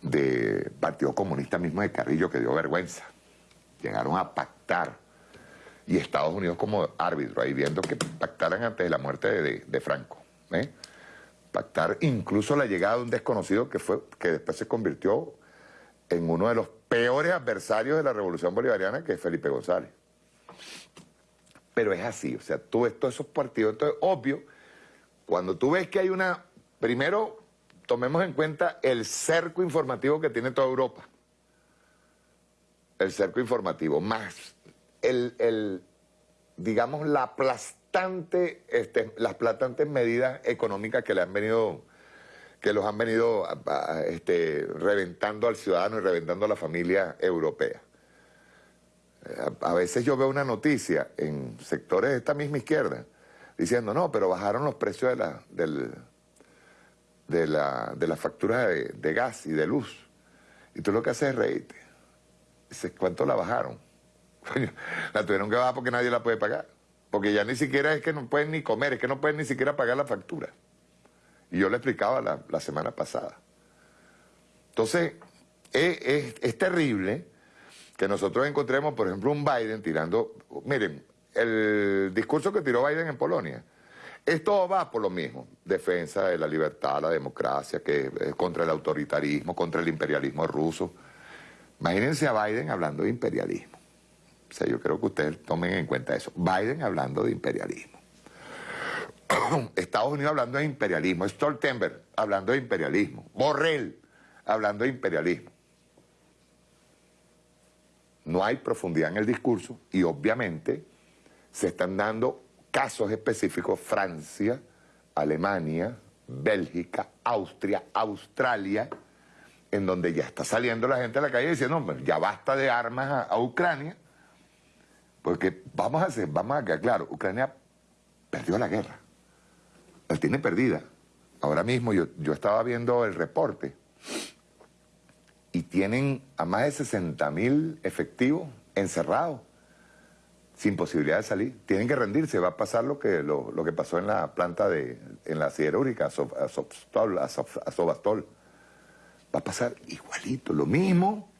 de, Partido Comunista mismo de Carrillo, que dio vergüenza. Llegaron a pactar. Y Estados Unidos como árbitro, ahí viendo que pactaran antes de la muerte de, Franco. ¿eh? pactar incluso la llegada de un desconocido que, fue, que después se convirtió en uno de los peores adversarios de la revolución bolivariana, que es Felipe González. Pero es así, o sea, tú ves todos esos partidos, entonces obvio, cuando tú ves que hay una, primero tomemos en cuenta el cerco informativo que tiene toda Europa, el cerco informativo, más el, el digamos, la plástica este, las platantes medidas económicas que le han venido que los han venido este, reventando al ciudadano y reventando a la familia europea. Eh, a, veces yo veo una noticia en sectores de esta misma izquierda diciendo, no, pero bajaron los precios de la, de la, de la factura de, gas y de luz. Y tú lo que haces es reírte. Dices, ¿cuánto la bajaron? la tuvieron que bajar porque nadie la puede pagar. Porque ya ni siquiera es que no pueden ni comer, es que no pueden ni siquiera pagar la factura. Y yo le explicaba la, semana pasada. Entonces, es, terrible que nosotros encontremos, por ejemplo, un Biden tirando... Miren, el discurso que tiró Biden en Polonia, esto va por lo mismo, defensa de la libertad, la democracia, que es contra el autoritarismo, contra el imperialismo ruso. Imagínense a Biden hablando de imperialismo. O sea, yo creo que ustedes tomen en cuenta eso. Biden hablando de imperialismo. Estados Unidos hablando de imperialismo. Stoltenberg hablando de imperialismo. Borrell hablando de imperialismo. No hay profundidad en el discurso y obviamente se están dando casos específicos Francia, Alemania, Bélgica, Austria, Australia, en donde ya está saliendo la gente a la calle diciendo, no, ya basta de armas a Ucrania, porque vamos a hacer, vamos a quedar claro, Ucrania perdió la guerra. La tiene perdida. Ahora mismo yo, yo estaba viendo el reporte y tienen a más de 60 mil efectivos encerrados, sin posibilidad de salir. Tienen que rendirse, va a pasar lo que, lo, que pasó en la planta de, en la siderúrgica, a Sobastol. Va a pasar igualito, lo mismo,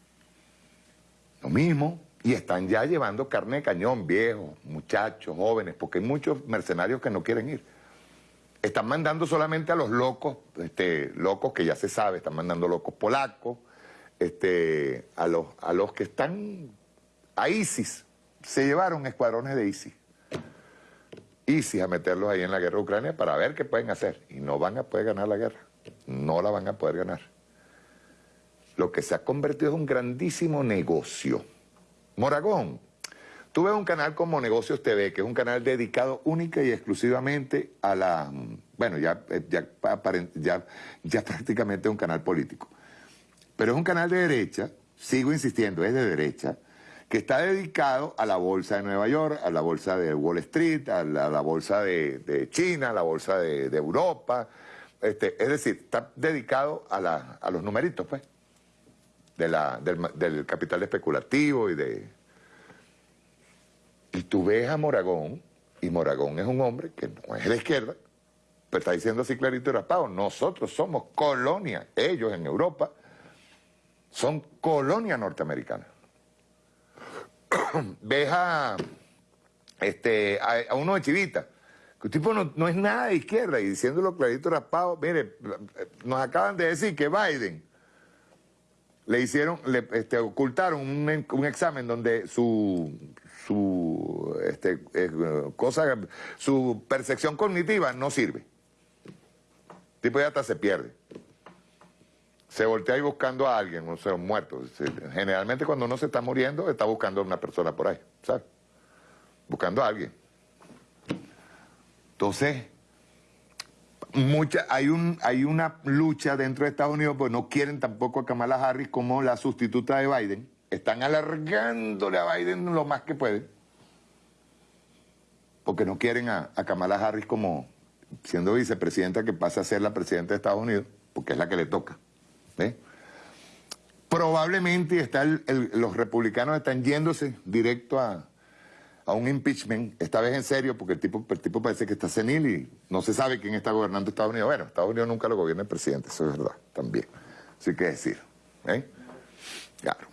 lo mismo. Y están ya llevando carne de cañón, viejos, muchachos, jóvenes, porque hay muchos mercenarios que no quieren ir. Están mandando solamente a los locos, este, locos que ya se sabe, están mandando locos polacos, este, a, los, a los que están a ISIS. Se llevaron escuadrones de ISIS. ISIS a meterlos ahí en la guerra de Ucrania para ver qué pueden hacer. Y no van a poder ganar la guerra. No la van a poder ganar. Lo que se ha convertido en un grandísimo negocio Moragón, tú ves un canal como Negocios TV, que es un canal dedicado única y exclusivamente a la... Bueno, ya, eh, ya, ya, ya prácticamente es un canal político. Pero es un canal de derecha, sigo insistiendo, es de derecha, que está dedicado a la bolsa de Nueva York, a la bolsa de Wall Street, a la, bolsa de, China, a la bolsa de, Europa. Este, es decir, está dedicado a, a los numeritos, pues del, capital especulativo y de... Y tú ves a Moragón, y Moragón es un hombre que no es de izquierda, pero está diciendo así clarito y raspado, nosotros somos colonia, ellos en Europa son colonia norteamericana. ves a, este, a, uno de Chivita, que el tipo no, es nada de izquierda, y diciéndolo clarito raspado, mire, nos acaban de decir que Biden le hicieron, le este, ocultaron un, examen donde su, su, este, eh, cosa, su percepción cognitiva no sirve. El tipo ya hasta se pierde se voltea ahí buscando a alguien, o sea, un muerto. Generalmente cuando uno se está muriendo, está buscando a una persona por ahí, ¿sabes? Buscando a alguien. Entonces, mucha, hay, un, hay una lucha dentro de Estados Unidos, pues no quieren tampoco a Kamala Harris como la sustituta de Biden. Están alargándole a Biden lo más que pueden. Porque no quieren a, Kamala Harris como siendo vicepresidenta que pase a ser la presidenta de Estados Unidos, porque es la que le toca. Probablemente está los republicanos están yéndose directo a, un impeachment, esta vez en serio, porque el tipo, el tipo parece que está senil y no se sabe quién está gobernando Estados Unidos. Bueno, Estados Unidos nunca lo gobierna el presidente, eso es verdad, también. Así que decir. Claro.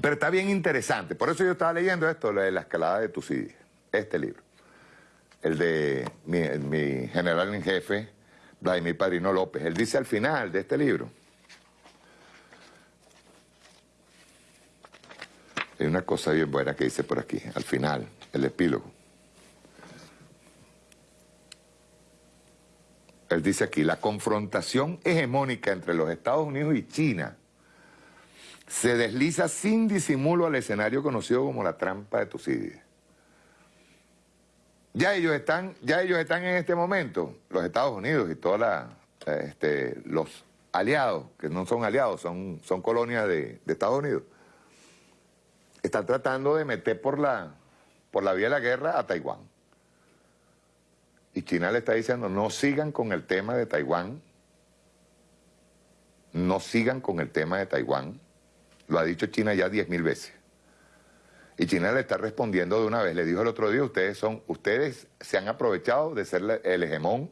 Pero está bien interesante. Por eso yo estaba leyendo esto, lo de la escalada de Tucídides, este libro. El de mi, mi general en jefe, Vladimir Padrino López. Él dice al final de este libro, Hay una cosa bien buena que dice por aquí, al final, el epílogo. Él dice aquí, la confrontación hegemónica entre los Estados Unidos y China se desliza sin disimulo al escenario conocido como la trampa de Tucídides. Ya ellos están, ya ellos están en este momento, los Estados Unidos y todos este, los aliados, que no son aliados, son, son colonias de Estados Unidos, está tratando de meter por la, por la vía de la guerra a Taiwán. Y China le está diciendo, no sigan con el tema de Taiwán, no sigan con el tema de Taiwán. Lo ha dicho China ya diez mil veces. Y China le está respondiendo de una vez. Le dijo el otro día, ustedes son, ustedes se han aprovechado de ser el hegemón,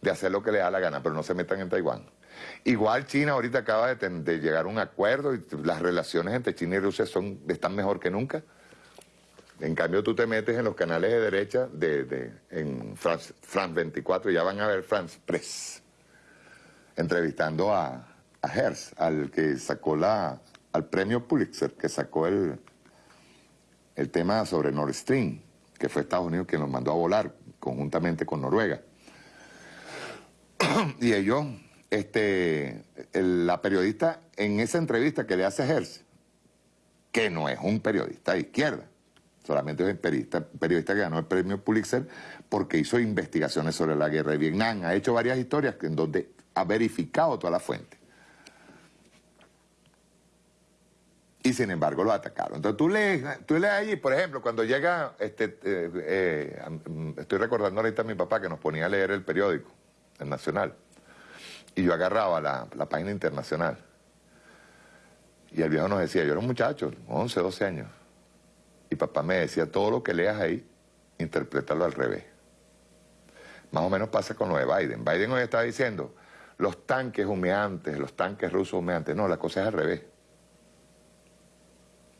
de hacer lo que le da la gana, pero no se metan en Taiwán. Igual China ahorita acaba de, llegar a un acuerdo y las relaciones entre China y Rusia son, están mejor que nunca. En cambio tú te metes en los canales de derecha de, en France, 24, ya van a ver France Press, entrevistando a, a Hertz, al que sacó la, al premio Pulitzer, que sacó el, el tema sobre Nord Stream, que fue Estados Unidos quien nos mandó a volar conjuntamente con Noruega. y ellos este, la periodista en esa entrevista que le hace Hertz, que no es un periodista de izquierda, solamente es un periodista, periodista que ganó el premio Pulitzer porque hizo investigaciones sobre la guerra de Vietnam, ha hecho varias historias en donde ha verificado toda la fuente. Y sin embargo lo atacaron. Entonces tú lees, tú lees allí, por ejemplo, cuando llega, este, eh, eh, estoy recordando ahorita a mi papá que nos ponía a leer el periódico, el Nacional. Y yo agarraba la, página internacional. Y el viejo nos decía, yo era un muchacho, 11, 12 años. Y papá me decía, todo lo que leas ahí, interprétalo al revés. Más o menos pasa con lo de Biden. Biden hoy está diciendo, los tanques humeantes, los tanques rusos humeantes. No, la cosa es al revés.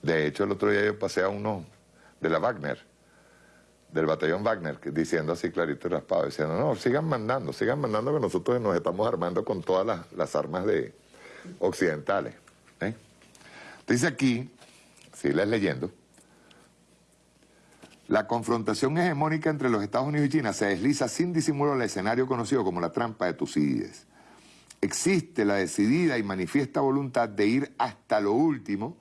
De hecho, el otro día yo pasé a uno de la Wagner del batallón Wagner, diciendo así clarito y raspado, diciendo, no, sigan mandando, sigan mandando que nosotros nos estamos armando con todas las, armas de occidentales. ¿eh? Dice aquí, si leyendo, la confrontación hegemónica entre los Estados Unidos y China se desliza sin disimulo al escenario conocido como la trampa de Tucídides. Existe la decidida y manifiesta voluntad de ir hasta lo último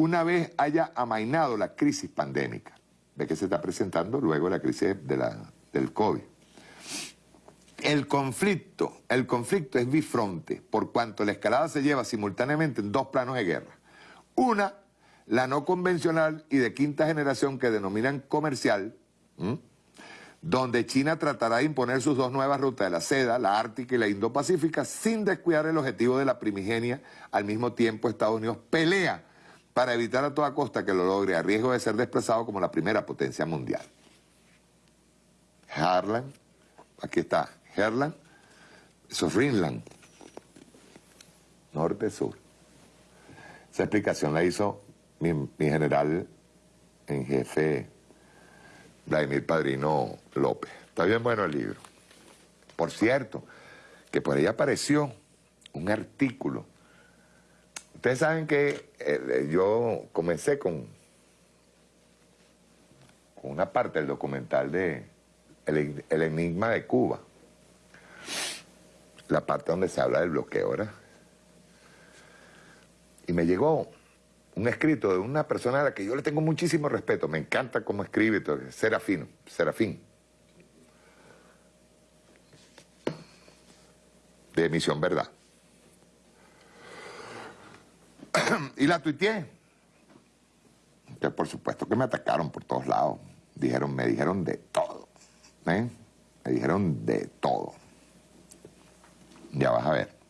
una vez haya amainado la crisis pandémica de que se está presentando luego la crisis de la, del COVID. El conflicto, el conflicto es bifronte, por cuanto la escalada se lleva simultáneamente en dos planos de guerra. Una, la no convencional y de quinta generación que denominan comercial, donde China tratará de imponer sus dos nuevas rutas de la seda, la ártica y la indo-pacífica, sin descuidar el objetivo de la primigenia. Al mismo tiempo, Estados Unidos pelea para evitar a toda costa que lo logre a riesgo de ser desplazado como la primera potencia mundial. Harlan, aquí está, Herland, eso norte-sur. Esa explicación la hizo mi, general en jefe Vladimir Padrino López. Está bien bueno el libro. Por cierto, que por ahí apareció un artículo. Ustedes saben que eh, yo comencé con, con una parte del documental de el, Enigma de Cuba. La parte donde se habla del bloqueo, ¿verdad? Y me llegó un escrito de una persona a la que yo le tengo muchísimo respeto, me encanta cómo escribe, Serafino, Serafín. De Misión Verdad. Y la tuiteé. Que por supuesto que me atacaron por todos lados. Dijeron, me dijeron de todo. ¿eh? Me dijeron de todo. Ya vas a ver.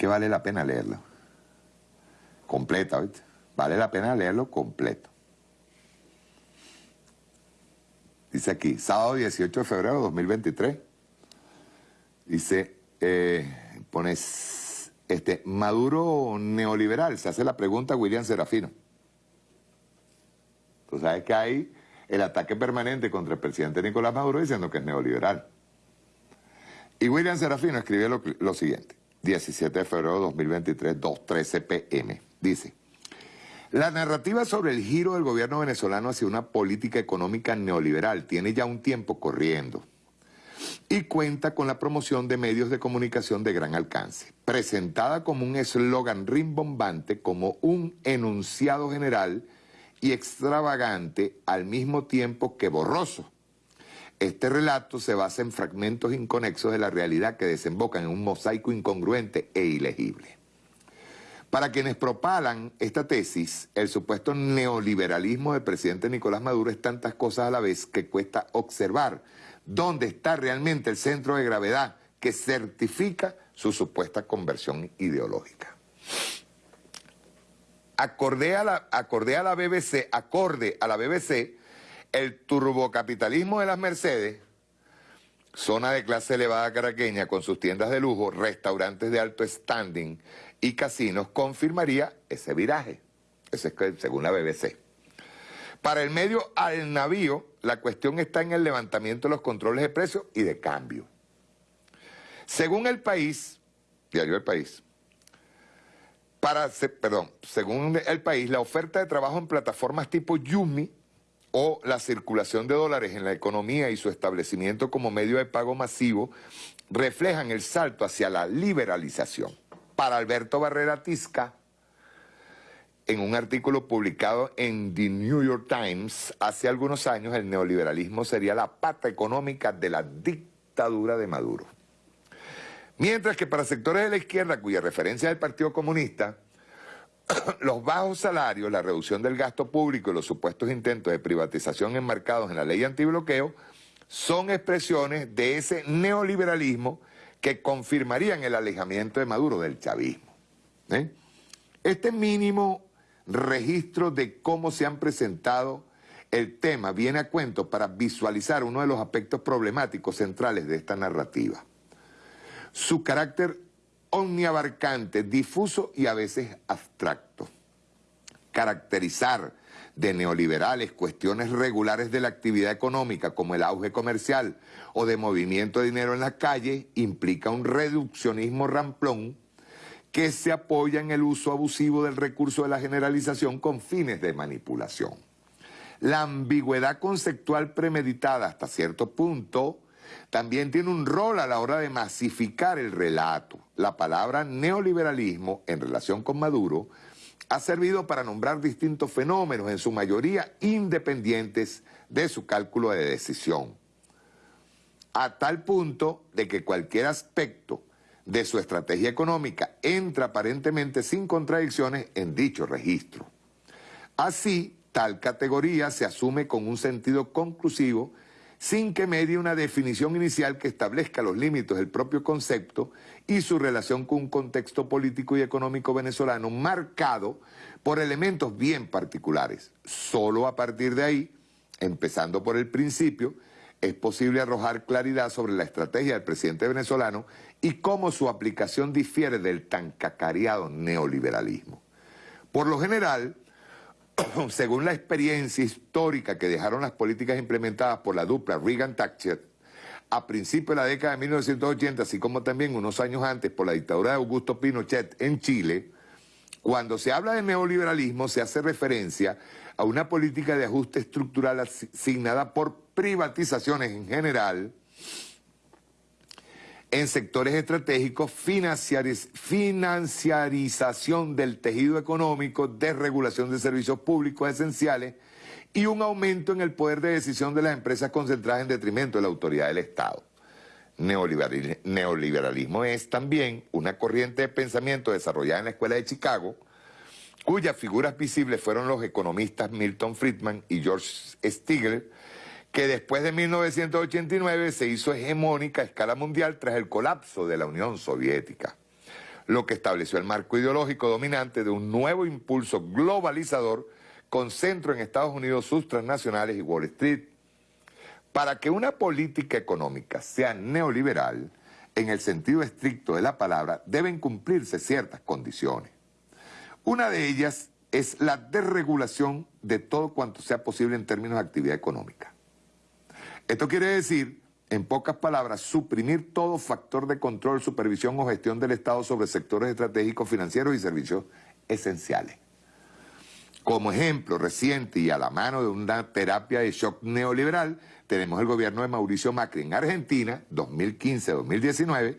que vale la pena leerlo. Completa, ¿viste? Vale la pena leerlo completo. Dice aquí, sábado 18 de febrero de 2023. Dice, eh, pones, este, Maduro neoliberal, se hace la pregunta William Serafino. Tú sabes que hay el ataque permanente contra el presidente Nicolás Maduro diciendo que es neoliberal. Y William Serafino escribe lo siguiente. 17 de febrero de 2023, 2.13 pm. Dice, la narrativa sobre el giro del gobierno venezolano hacia una política económica neoliberal tiene ya un tiempo corriendo y cuenta con la promoción de medios de comunicación de gran alcance, presentada como un eslogan rimbombante, como un enunciado general y extravagante al mismo tiempo que borroso este relato se basa en fragmentos inconexos de la realidad que desembocan en un mosaico incongruente e ilegible. Para quienes propalan esta tesis, el supuesto neoliberalismo del presidente Nicolás Maduro es tantas cosas a la vez que cuesta observar dónde está realmente el centro de gravedad que certifica su supuesta conversión ideológica. Acorde a la, acorde a la BBC, acorde a la BBC, el turbocapitalismo de las Mercedes, zona de clase elevada caraqueña con sus tiendas de lujo, restaurantes de alto standing y casinos, confirmaría ese viraje. Ese es según la BBC. Para el medio al navío, la cuestión está en el levantamiento de los controles de precios y de cambio. Según el país, diario El País, para, perdón, según el país, la oferta de trabajo en plataformas tipo Yumi o la circulación de dólares en la economía y su establecimiento como medio de pago masivo reflejan el salto hacia la liberalización. Para Alberto Barrera Tisca, en un artículo publicado en The New York Times hace algunos años, el neoliberalismo sería la pata económica de la dictadura de Maduro. Mientras que para sectores de la izquierda, cuya referencia es el Partido Comunista, los bajos salarios, la reducción del gasto público y los supuestos intentos de privatización enmarcados en la ley antibloqueo son expresiones de ese neoliberalismo que confirmarían el alejamiento de Maduro del chavismo. ¿eh? Este mínimo registro de cómo se han presentado el tema viene a cuento para visualizar uno de los aspectos problemáticos centrales de esta narrativa. Su carácter omniabarcante, difuso y a veces abstracto. Caracterizar de neoliberales cuestiones regulares de la actividad económica como el auge comercial o de movimiento de dinero en la calle implica un reduccionismo ramplón que se apoya en el uso abusivo del recurso de la generalización con fines de manipulación. La ambigüedad conceptual premeditada hasta cierto punto también tiene un rol a la hora de masificar el relato. La palabra neoliberalismo en relación con Maduro ha servido para nombrar distintos fenómenos, en su mayoría independientes de su cálculo de decisión. A tal punto de que cualquier aspecto de su estrategia económica entra aparentemente sin contradicciones en dicho registro. Así, tal categoría se asume con un sentido conclusivo sin que medie una definición inicial que establezca los límites del propio concepto y su relación con un contexto político y económico venezolano marcado por elementos bien particulares. Solo a partir de ahí, empezando por el principio, es posible arrojar claridad sobre la estrategia del presidente venezolano y cómo su aplicación difiere del tan cacareado neoliberalismo. Por lo general, según la experiencia histórica que dejaron las políticas implementadas por la dupla Reagan-Thatcher, a principios de la década de 1980, así como también unos años antes por la dictadura de Augusto Pinochet en Chile, cuando se habla de neoliberalismo se hace referencia a una política de ajuste estructural asignada por privatizaciones en general, en sectores estratégicos, financiarización del tejido económico, desregulación de servicios públicos esenciales y un aumento en el poder de decisión de las empresas concentradas en detrimento de la autoridad del Estado. Neoliberalismo es también una corriente de pensamiento desarrollada en la Escuela de Chicago, cuyas figuras visibles fueron los economistas Milton Friedman y George Stigler, que después de 1989 se hizo hegemónica a escala mundial tras el colapso de la Unión Soviética, lo que estableció el marco ideológico dominante de un nuevo impulso globalizador con centro en Estados Unidos, sus transnacionales y Wall Street. Para que una política económica sea neoliberal, en el sentido estricto de la palabra, deben cumplirse ciertas condiciones. Una de ellas es la desregulación de todo cuanto sea posible en términos de actividad económica. Esto quiere decir, en pocas palabras, suprimir todo factor de control, supervisión o gestión del Estado sobre sectores estratégicos financieros y servicios esenciales. Como ejemplo reciente y a la mano de una terapia de shock neoliberal, tenemos el gobierno de Mauricio Macri en Argentina, 2015-2019.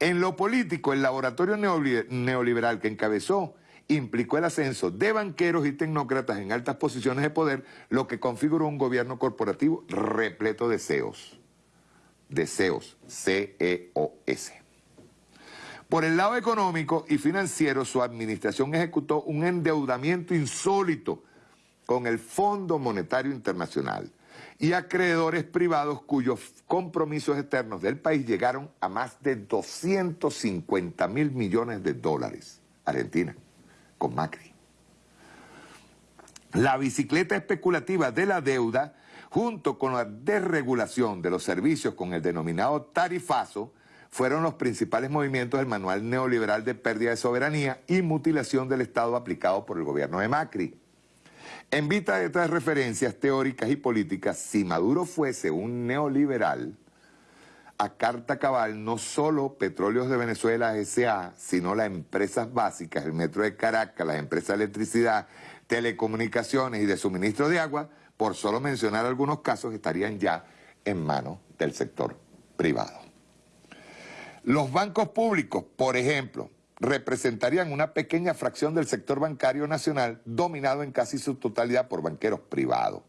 En lo político, el laboratorio neoliberal que encabezó implicó el ascenso de banqueros y tecnócratas en altas posiciones de poder, lo que configuró un gobierno corporativo repleto de CEOs. Deseos, C-E-O-S. Por el lado económico y financiero, su administración ejecutó un endeudamiento insólito con el Fondo Monetario Internacional y acreedores privados cuyos compromisos externos del país llegaron a más de 250 mil millones de dólares. Argentina con Macri. La bicicleta especulativa de la deuda, junto con la desregulación de los servicios con el denominado tarifazo, fueron los principales movimientos del manual neoliberal de pérdida de soberanía y mutilación del Estado aplicado por el gobierno de Macri. En vista de estas referencias teóricas y políticas, si Maduro fuese un neoliberal, a carta cabal no solo Petróleos de Venezuela S.A., sino las empresas básicas, el Metro de Caracas, las empresas de electricidad, telecomunicaciones y de suministro de agua, por solo mencionar algunos casos, estarían ya en manos del sector privado. Los bancos públicos, por ejemplo, representarían una pequeña fracción del sector bancario nacional dominado en casi su totalidad por banqueros privados.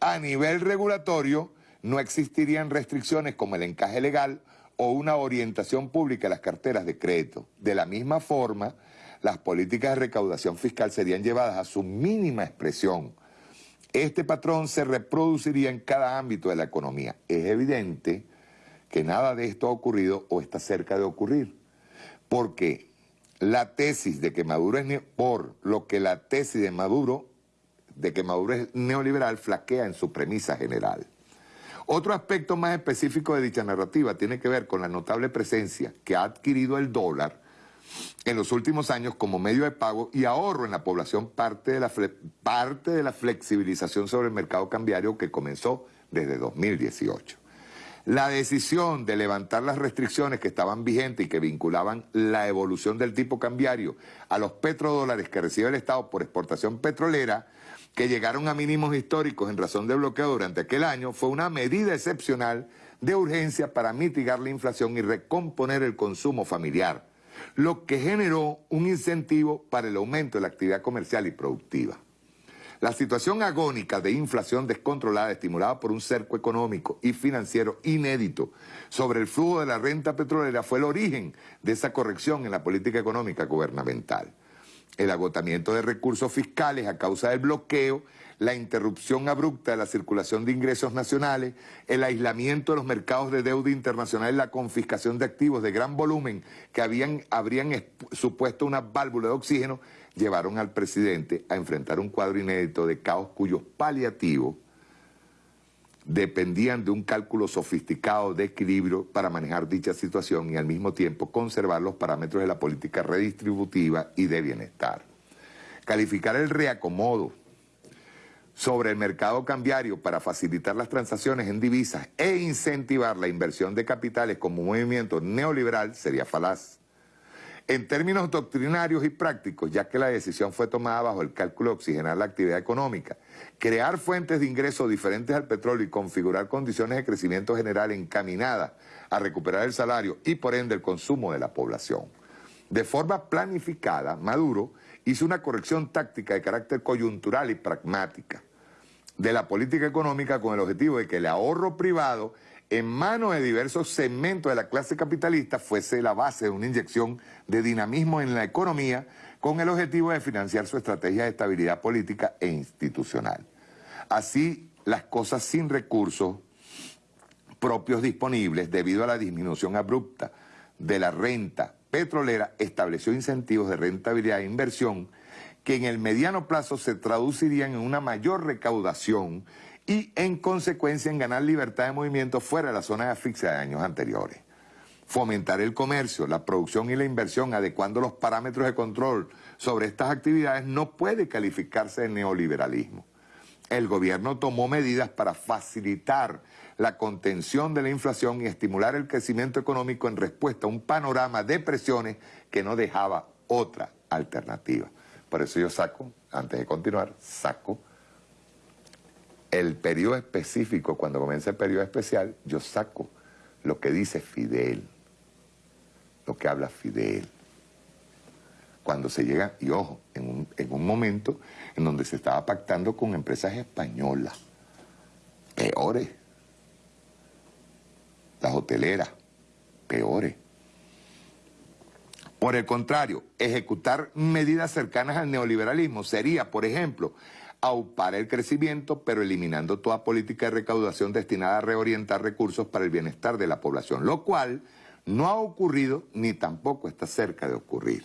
A nivel regulatorio, no existirían restricciones como el encaje legal o una orientación pública a las carteras de crédito. De la misma forma, las políticas de recaudación fiscal serían llevadas a su mínima expresión. Este patrón se reproduciría en cada ámbito de la economía. Es evidente que nada de esto ha ocurrido o está cerca de ocurrir, porque la tesis de que Maduro es por lo que la tesis de Maduro de que Maduro es neoliberal flaquea en su premisa general. Otro aspecto más específico de dicha narrativa tiene que ver con la notable presencia que ha adquirido el dólar en los últimos años como medio de pago y ahorro en la población parte de la, parte de la flexibilización sobre el mercado cambiario que comenzó desde 2018. La decisión de levantar las restricciones que estaban vigentes y que vinculaban la evolución del tipo cambiario a los petrodólares que recibe el Estado por exportación petrolera que llegaron a mínimos históricos en razón de bloqueo durante aquel año, fue una medida excepcional de urgencia para mitigar la inflación y recomponer el consumo familiar, lo que generó un incentivo para el aumento de la actividad comercial y productiva. La situación agónica de inflación descontrolada estimulada por un cerco económico y financiero inédito sobre el flujo de la renta petrolera fue el origen de esa corrección en la política económica gubernamental el agotamiento de recursos fiscales a causa del bloqueo, la interrupción abrupta de la circulación de ingresos nacionales, el aislamiento de los mercados de deuda internacional y la confiscación de activos de gran volumen que habían, habrían supuesto una válvula de oxígeno, llevaron al presidente a enfrentar un cuadro inédito de caos cuyos paliativos dependían de un cálculo sofisticado de equilibrio para manejar dicha situación y al mismo tiempo conservar los parámetros de la política redistributiva y de bienestar. Calificar el reacomodo sobre el mercado cambiario para facilitar las transacciones en divisas e incentivar la inversión de capitales como movimiento neoliberal sería falaz. En términos doctrinarios y prácticos, ya que la decisión fue tomada bajo el cálculo de oxigenar la actividad económica, crear fuentes de ingreso diferentes al petróleo y configurar condiciones de crecimiento general encaminadas a recuperar el salario y por ende el consumo de la población. De forma planificada, Maduro hizo una corrección táctica de carácter coyuntural y pragmática de la política económica con el objetivo de que el ahorro privado en manos de diversos segmentos de la clase capitalista fuese la base de una inyección de dinamismo en la economía con el objetivo de financiar su estrategia de estabilidad política e institucional. Así, las cosas sin recursos propios disponibles debido a la disminución abrupta de la renta petrolera estableció incentivos de rentabilidad e inversión que en el mediano plazo se traducirían en una mayor recaudación y en consecuencia en ganar libertad de movimiento fuera de la zona de asfixia de años anteriores. Fomentar el comercio, la producción y la inversión adecuando los parámetros de control sobre estas actividades no puede calificarse de neoliberalismo. El gobierno tomó medidas para facilitar la contención de la inflación y estimular el crecimiento económico en respuesta a un panorama de presiones que no dejaba otra alternativa. Por eso yo saco, antes de continuar, saco el periodo específico, cuando comienza el periodo especial, yo saco lo que dice Fidel, lo que habla Fidel. Cuando se llega, y ojo, en un, en un momento en donde se estaba pactando con empresas españolas, peores, las hoteleras, peores. Por el contrario, ejecutar medidas cercanas al neoliberalismo sería, por ejemplo, aupar el crecimiento, pero eliminando toda política de recaudación destinada a reorientar recursos para el bienestar de la población, lo cual no ha ocurrido ni tampoco está cerca de ocurrir.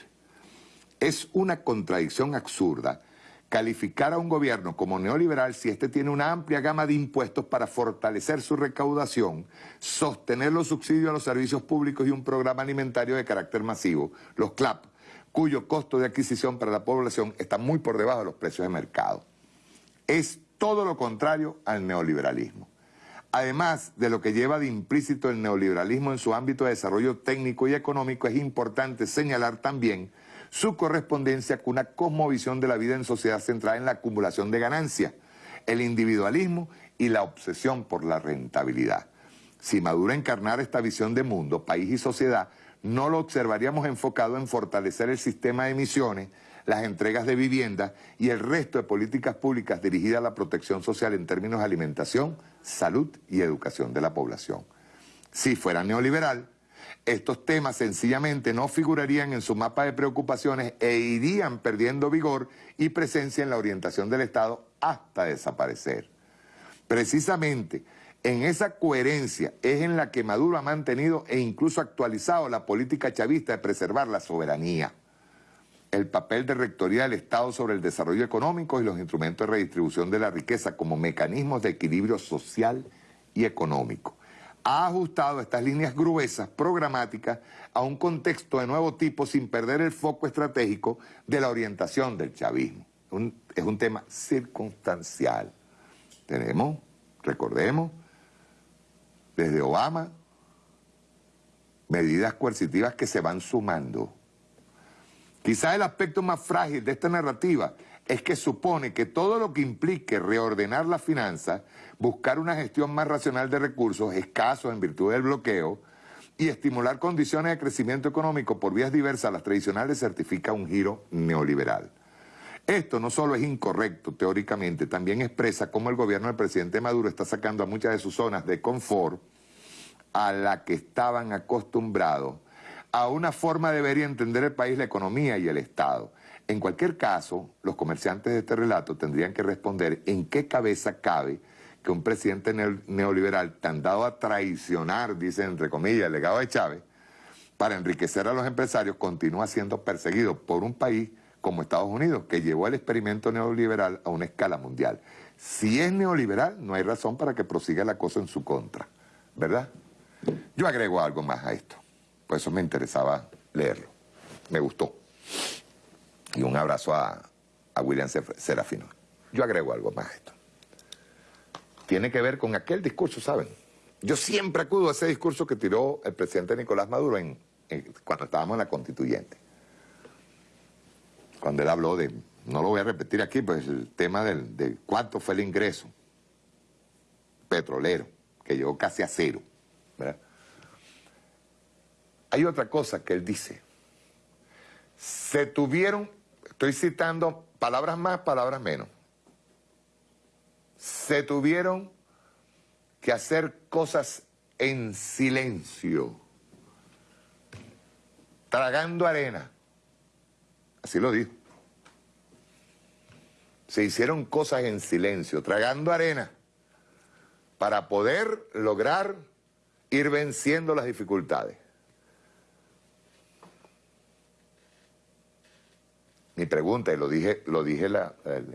Es una contradicción absurda calificar a un gobierno como neoliberal si éste tiene una amplia gama de impuestos para fortalecer su recaudación, sostener los subsidios a los servicios públicos y un programa alimentario de carácter masivo, los CLAP, cuyo costo de adquisición para la población está muy por debajo de los precios de mercado. Es todo lo contrario al neoliberalismo. Además de lo que lleva de implícito el neoliberalismo en su ámbito de desarrollo técnico y económico, es importante señalar también su correspondencia con una cosmovisión de la vida en sociedad centrada en la acumulación de ganancias, el individualismo y la obsesión por la rentabilidad. Si Maduro encarnara esta visión de mundo, país y sociedad, no lo observaríamos enfocado en fortalecer el sistema de emisiones, las entregas de vivienda y el resto de políticas públicas dirigidas a la protección social en términos de alimentación, salud y educación de la población. Si fuera neoliberal, estos temas sencillamente no figurarían en su mapa de preocupaciones e irían perdiendo vigor y presencia en la orientación del Estado hasta desaparecer. Precisamente en esa coherencia es en la que Maduro ha mantenido e incluso actualizado la política chavista de preservar la soberanía, el papel de rectoría del Estado sobre el desarrollo económico y los instrumentos de redistribución de la riqueza como mecanismos de equilibrio social y económico ha ajustado estas líneas gruesas programáticas a un contexto de nuevo tipo sin perder el foco estratégico de la orientación del chavismo. es un tema circunstancial. Tenemos, recordemos, desde Obama, medidas coercitivas que se van sumando. Quizás el aspecto más frágil de esta narrativa es que supone que todo lo que implique reordenar las finanzas, buscar una gestión más racional de recursos escasos en virtud del bloqueo y estimular condiciones de crecimiento económico por vías diversas a las tradicionales certifica un giro neoliberal. Esto no solo es incorrecto teóricamente, también expresa cómo el gobierno del presidente Maduro está sacando a muchas de sus zonas de confort a la que estaban acostumbrados a una forma de ver y entender el país, la economía y el Estado. En cualquier caso, los comerciantes de este relato tendrían que responder en qué cabeza cabe que un presidente neoliberal tan dado a traicionar, dice entre comillas, el legado de Chávez, para enriquecer a los empresarios, continúa siendo perseguido por un país como Estados Unidos, que llevó el experimento neoliberal a una escala mundial. Si es neoliberal, no hay razón para que prosiga la cosa en su contra, ¿verdad? Yo agrego algo más a esto, por eso me interesaba leerlo, me gustó. Y un abrazo a, a William Serafino. Yo agrego algo más a esto. Tiene que ver con aquel discurso, ¿saben? Yo siempre acudo a ese discurso que tiró el presidente Nicolás Maduro en, cuando estábamos en la constituyente. Cuando él habló de, no lo voy a repetir aquí, pues el tema del, de cuánto fue el ingreso petrolero, que llegó casi a cero. Hay otra cosa que él dice. Se tuvieron, estoy citando palabras más, palabras menos. Se tuvieron que hacer cosas en silencio, tragando arena. Así lo dijo. Se hicieron cosas en silencio, tragando arena, para poder lograr ir venciendo las dificultades. Mi pregunta, y lo dije, lo dije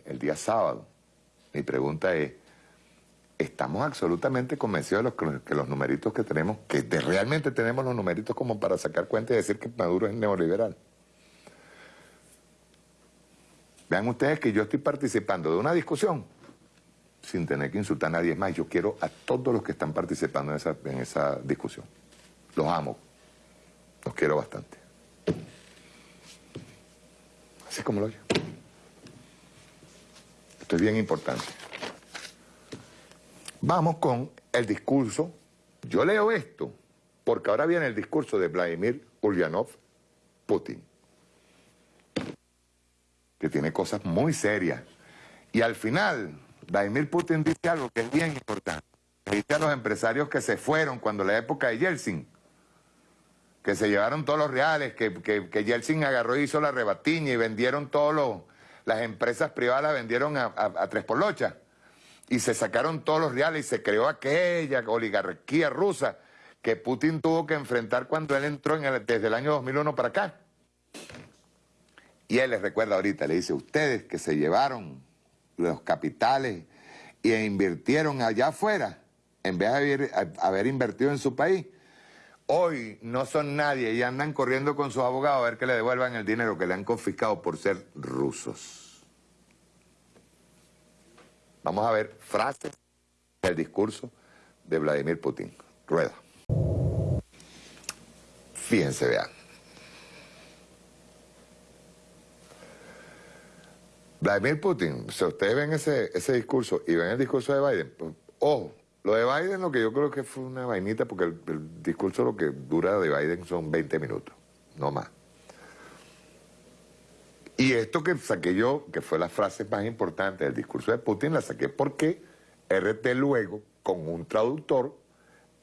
el día sábado, mi pregunta es, estamos absolutamente convencidos de los, que los numeritos que tenemos, que realmente tenemos los numeritos como para sacar cuenta y decir que Maduro es neoliberal. Vean ustedes que yo estoy participando de una discusión sin tener que insultar a nadie más. Yo quiero a todos los que están participando en esa, en esa discusión. Los amo. Los quiero bastante. Así como lo oye. Esto es bien importante. Vamos con el discurso. Yo leo esto porque ahora viene el discurso de Vladimir Ulyanov Putin, que tiene cosas muy serias. Y al final, Vladimir Putin dice algo que es bien importante. dice a los empresarios que se fueron cuando la época de Yeltsin, que se llevaron todos los reales, que, que, Yeltsin agarró y hizo la rebatiña y vendieron todos los... Las empresas privadas vendieron a, a, a tres por locha y se sacaron todos los reales y se creó aquella oligarquía rusa que Putin tuvo que enfrentar cuando él entró en desde el año 2001 para acá. Y él les recuerda ahorita, le dice, ustedes que se llevaron los capitales e invirtieron allá afuera, en vez de haber, haber invertido en su país, hoy no son nadie y andan corriendo con sus abogados a ver que le devuelvan el dinero que le han confiscado por ser rusos. Vamos a ver frases del discurso de Vladimir Putin. Rueda. Fíjense, vean. Vladimir Putin, si ustedes ven ese, ese discurso y ven el discurso de Biden, pues, ojo, lo de Biden lo que yo creo que fue una vainita porque el, el discurso lo que dura de Biden son 20 minutos, no más. Y esto que saqué yo, que fue la frase más importante del discurso de Putin, la saqué porque RT luego, con un traductor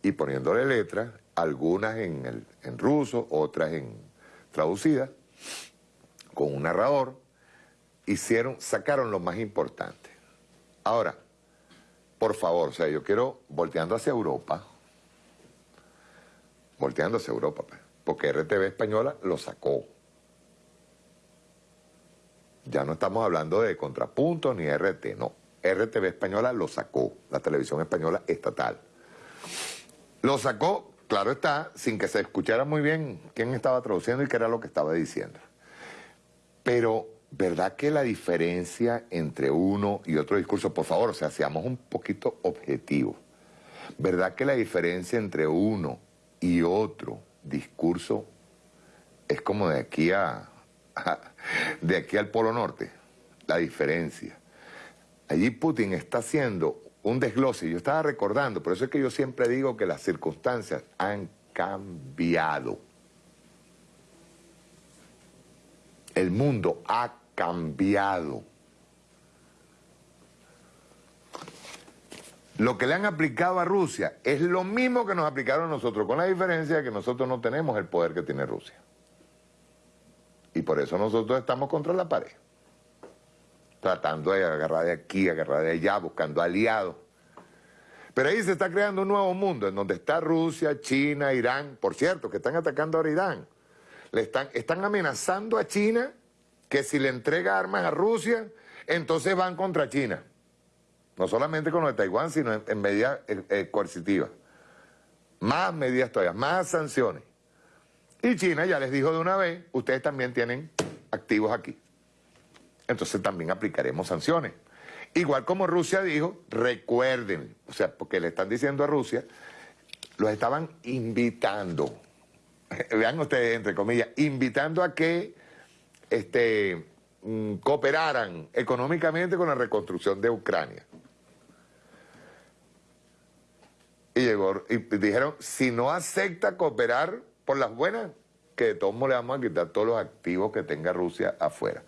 y poniéndole letras, algunas en, en ruso, otras en traducidas, con un narrador, hicieron, sacaron lo más importante. Ahora, por favor, o sea, yo quiero, volteando hacia Europa, volteando hacia Europa, pues, porque RTV Española lo sacó. Ya no estamos hablando de contrapunto ni RT, no. RTV española lo sacó, la televisión española estatal. Lo sacó, claro está, sin que se escuchara muy bien quién estaba traduciendo y qué era lo que estaba diciendo. Pero, ¿verdad que la diferencia entre uno y otro discurso, por favor, o sea, seamos un poquito objetivos, ¿verdad que la diferencia entre uno y otro discurso es como de aquí a de aquí al Polo Norte, la diferencia. Allí Putin está haciendo un desglose, yo estaba recordando, por eso es que yo siempre digo que las circunstancias han cambiado. El mundo ha cambiado. Lo que le han aplicado a Rusia es lo mismo que nos aplicaron a nosotros, con la diferencia de que nosotros no tenemos el poder que tiene Rusia. Y por eso nosotros estamos contra la pared. Tratando de agarrar de aquí, agarrar de allá, buscando aliados. Pero ahí se está creando un nuevo mundo en donde está Rusia, China, Irán. Por cierto, que están atacando ahora a Irán. Le están, están amenazando a China que si le entrega armas a Rusia, entonces van contra China. no solamente con lo de Taiwán, sino en, medidas eh, eh, coercitivas. Más medidas todavía, más sanciones. Y China ya les dijo de una vez, ustedes también tienen activos aquí. Entonces también aplicaremos sanciones. Igual como Rusia dijo, recuerden, o sea, porque le están diciendo a Rusia, los estaban invitando, vean ustedes entre comillas, invitando a que este, mm, cooperaran económicamente con la reconstrucción de Ucrania. Y, llegó, y dijeron, si no acepta cooperar por las buenas, que de todos modos le vamos a quitar todos los activos que tenga Rusia afuera.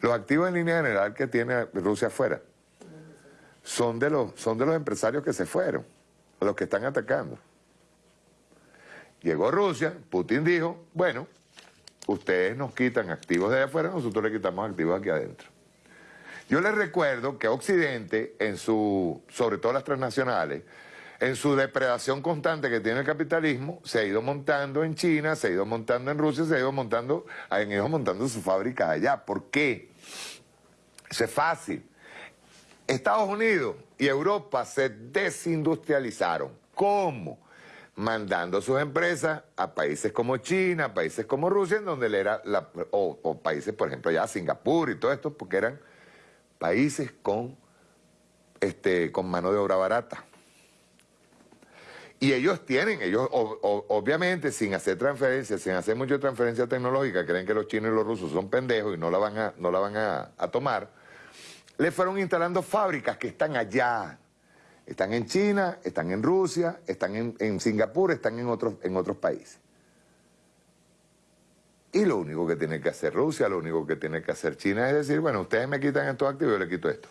Los activos en línea general que tiene Rusia afuera son de los, son de los empresarios que se fueron, los que están atacando. Llegó Rusia, Putin dijo, bueno, ustedes nos quitan activos de afuera, nosotros le quitamos activos aquí adentro. Yo les recuerdo que Occidente, en su, sobre todo las transnacionales, en su depredación constante que tiene el capitalismo, se ha ido montando en China, se ha ido montando en Rusia, se ha ido montando, han ido montando sus fábricas allá. ¿Por qué? Eso es fácil. Estados Unidos y Europa se desindustrializaron. ¿Cómo? Mandando sus empresas a países como China, a países como Rusia, en donde era la, o, países, por ejemplo, ya Singapur y todo esto, porque eran países con, este, con mano de obra barata. Y ellos tienen, ellos obviamente sin hacer transferencias, sin hacer mucha transferencia tecnológica, creen que los chinos y los rusos son pendejos y no la van a, no la van a, tomar, le fueron instalando fábricas que están allá. Están en China, están en Rusia, están en, Singapur, están en otros, en otros países. Y lo único que tiene que hacer Rusia, lo único que tiene que hacer China es decir, bueno, ustedes me quitan estos activos, yo les quito esto.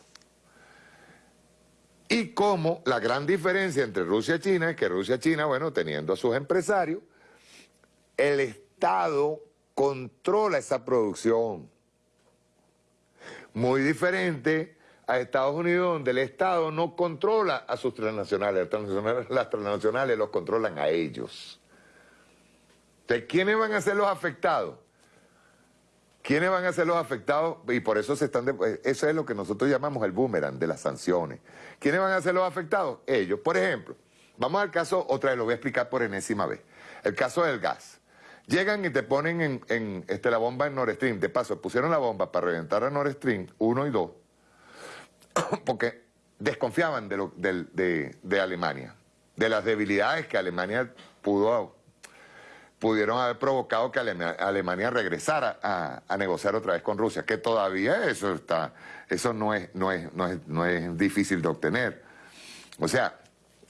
Y cómo la gran diferencia entre Rusia y China es que Rusia y China, bueno, teniendo a sus empresarios, el Estado controla esa producción. Muy diferente a Estados Unidos, donde el Estado no controla a sus transnacionales, las transnacionales los controlan a ellos. Entonces, ¿quiénes van a ser los afectados? ¿Quiénes van a ser los afectados? Y por eso se están... Eh, eso es lo que nosotros llamamos el boomerang de las sanciones. ¿Quiénes van a ser los afectados? Ellos. Por ejemplo, vamos al caso, otra vez lo voy a explicar por enésima vez. El caso del gas. Llegan y te ponen en, este, la bomba en Nord Stream. De paso, pusieron la bomba para reventar a Nord Stream 1 y 2 porque desconfiaban de, lo, de, de Alemania, de las debilidades que Alemania pudo pudieron haber provocado que Alemania regresara a, negociar otra vez con Rusia, que todavía eso está, eso no es, no es, no es, no es difícil de obtener. O sea,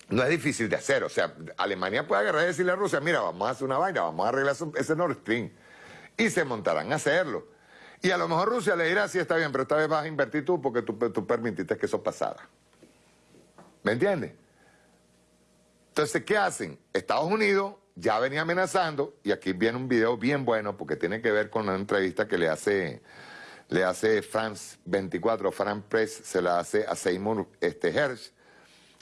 no es difícil de hacer. O sea, Alemania puede agarrar y decirle a Rusia, mira, vamos a hacer una vaina, vamos a arreglar ese Nord Stream. Y se montarán a hacerlo. Y a lo mejor Rusia le dirá, sí, está bien, pero esta vez vas a invertir tú porque tú, tú permitiste que eso pasara. ¿Me entiendes? Entonces, ¿qué hacen? Estados Unidos ya venía amenazando, y aquí viene un video bien bueno porque tiene que ver con una entrevista que le hace, le hace France 24, France Press, se la hace a Seymour este, Hersh,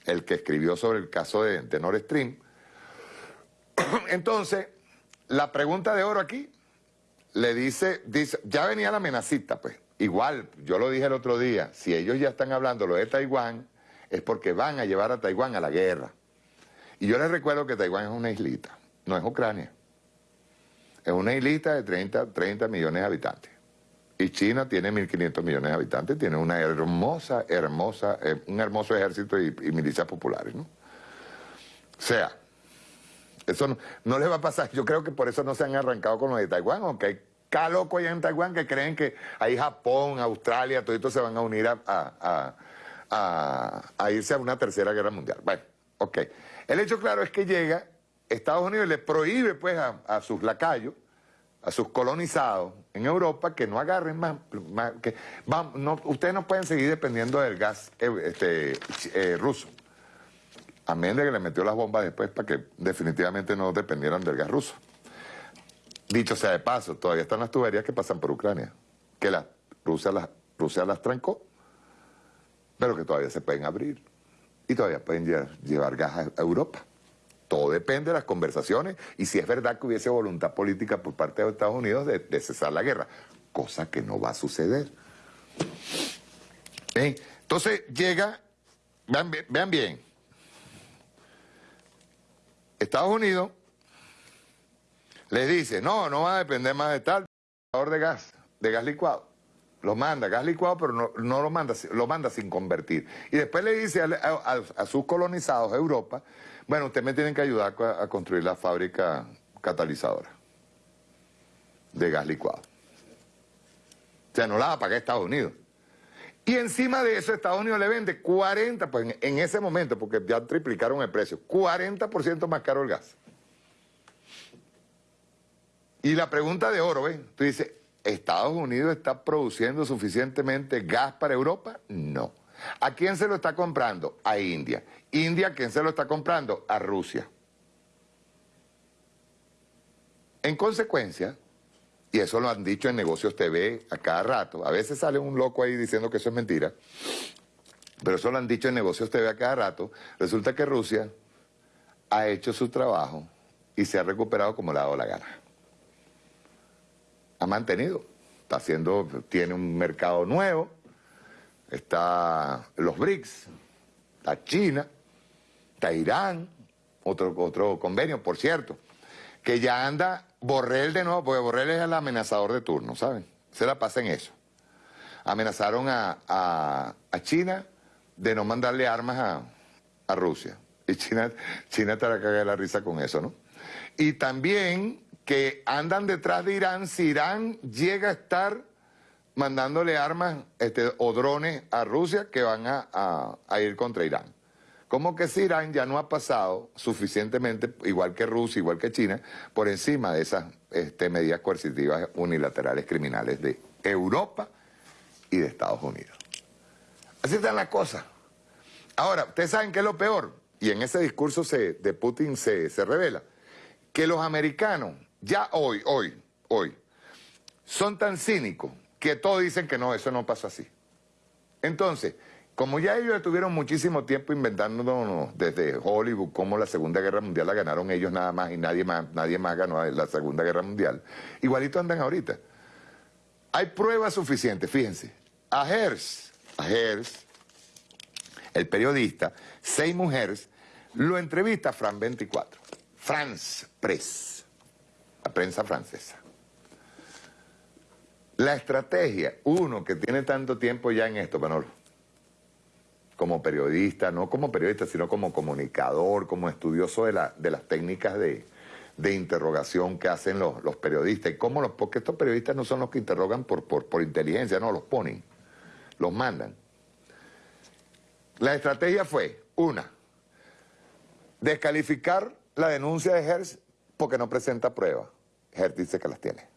el que escribió sobre el caso de, de Nord Stream. Entonces, la pregunta de oro aquí le dice, dice, ya venía la amenacita, pues. Igual, yo lo dije el otro día, si ellos ya están hablando lo de Taiwán, es porque van a llevar a Taiwán a la guerra. Y yo les recuerdo que Taiwán es una islita no es Ucrania. Es una islita de 30, 30 millones de habitantes. Y China tiene 1.500 millones de habitantes, tiene una hermosa, hermosa, eh, un hermoso ejército y, milicias populares, ¿no? O sea, eso no, no les va a pasar. Yo creo que por eso no se han arrancado con lo de Taiwán, aunque hay cada loco allá en Taiwán que creen que ahí Japón, Australia, todo esto se van a unir a, a irse a una tercera guerra mundial. Bueno, ok. El hecho claro es que llega Estados Unidos le prohíbe pues a, sus lacayos, a sus colonizados en Europa que no agarren más, que ustedes no pueden seguir dependiendo del gas eh, este, eh, ruso. A menos de que le metió las bombas después para que definitivamente no dependieran del gas ruso. Dicho sea de paso, todavía están las tuberías que pasan por Ucrania, que la, Rusia, las, Rusia las trancó, pero que todavía se pueden abrir y todavía pueden llevar gas a Europa. Todo depende de las conversaciones y si es verdad que hubiese voluntad política por parte de Estados Unidos de, cesar la guerra, cosa que no va a suceder. Entonces llega vean bien. Estados Unidos les dice, no, no va a depender más de tal de gas, de gas licuado. Lo manda, gas licuado, pero no, no lo manda, lo manda sin convertir. Y después le dice a, sus colonizados, Europa, bueno, ustedes me tienen que ayudar a, a construir la fábrica catalizadora de gas licuado. O sea, no la va a pagar Estados Unidos. Y encima de eso, Estados Unidos le vende 40, pues en, ese momento, porque ya triplicaron el precio, 40% más caro el gas. Y la pregunta de oro, ¿ves? Tú dices, ¿Estados Unidos está produciendo suficientemente gas para Europa? No. ¿A quién se lo está comprando? A India. ¿India quién se lo está comprando? A Rusia. En consecuencia, y eso lo han dicho en Negocios TV a cada rato, a veces sale un loco ahí diciendo que eso es mentira, pero eso lo han dicho en Negocios TV a cada rato, resulta que Rusia ha hecho su trabajo y se ha recuperado como le ha dado la gana. Ha mantenido, está haciendo, tiene un mercado nuevo, está los BRICS, está China, está Irán, otro, otro convenio, por cierto, que ya anda Borrell de nuevo, porque Borrell es el amenazador de turno, ¿saben? Se la pasa en eso. Amenazaron a, a- China de no mandarle armas a, a Rusia. Y China, China te la la risa con eso, ¿no? Y también que andan detrás de Irán si Irán llega a estar mandándole armas este, o drones a Rusia que van a- a ir contra Irán. Como que si Irán ya no ha pasado suficientemente, igual que Rusia, igual que China, por encima de esas este, medidas coercitivas unilaterales criminales de Europa y de Estados Unidos. Así están las cosas. Ahora, ustedes saben qué es lo peor, y en ese discurso de Putin se, se revela, que los americanos, ya hoy, hoy, hoy, son tan cínicos que todos dicen que no, eso no pasa así. Entonces, como ya ellos estuvieron muchísimo tiempo inventándonos desde Hollywood cómo la Segunda Guerra Mundial la ganaron ellos nada más y nadie más, nadie más ganó la Segunda Guerra Mundial, igualito andan ahorita. Hay pruebas suficientes, fíjense. A Hearst, a Hearst, el periodista, Seymour Hearst, lo entrevista Fran 24, France Press, la prensa francesa. La estrategia, uno que tiene tanto tiempo ya en esto, Manolo, como periodista, no como periodista, sino como comunicador, como estudioso de, la- de las técnicas de, de interrogación que hacen los, los periodistas. Y cómo los, porque estos periodistas no son los que interrogan por, por, por inteligencia, no, los ponen, los mandan. La estrategia fue, una, descalificar la denuncia de Hertz porque no presenta pruebas. Hertz dice que las tiene.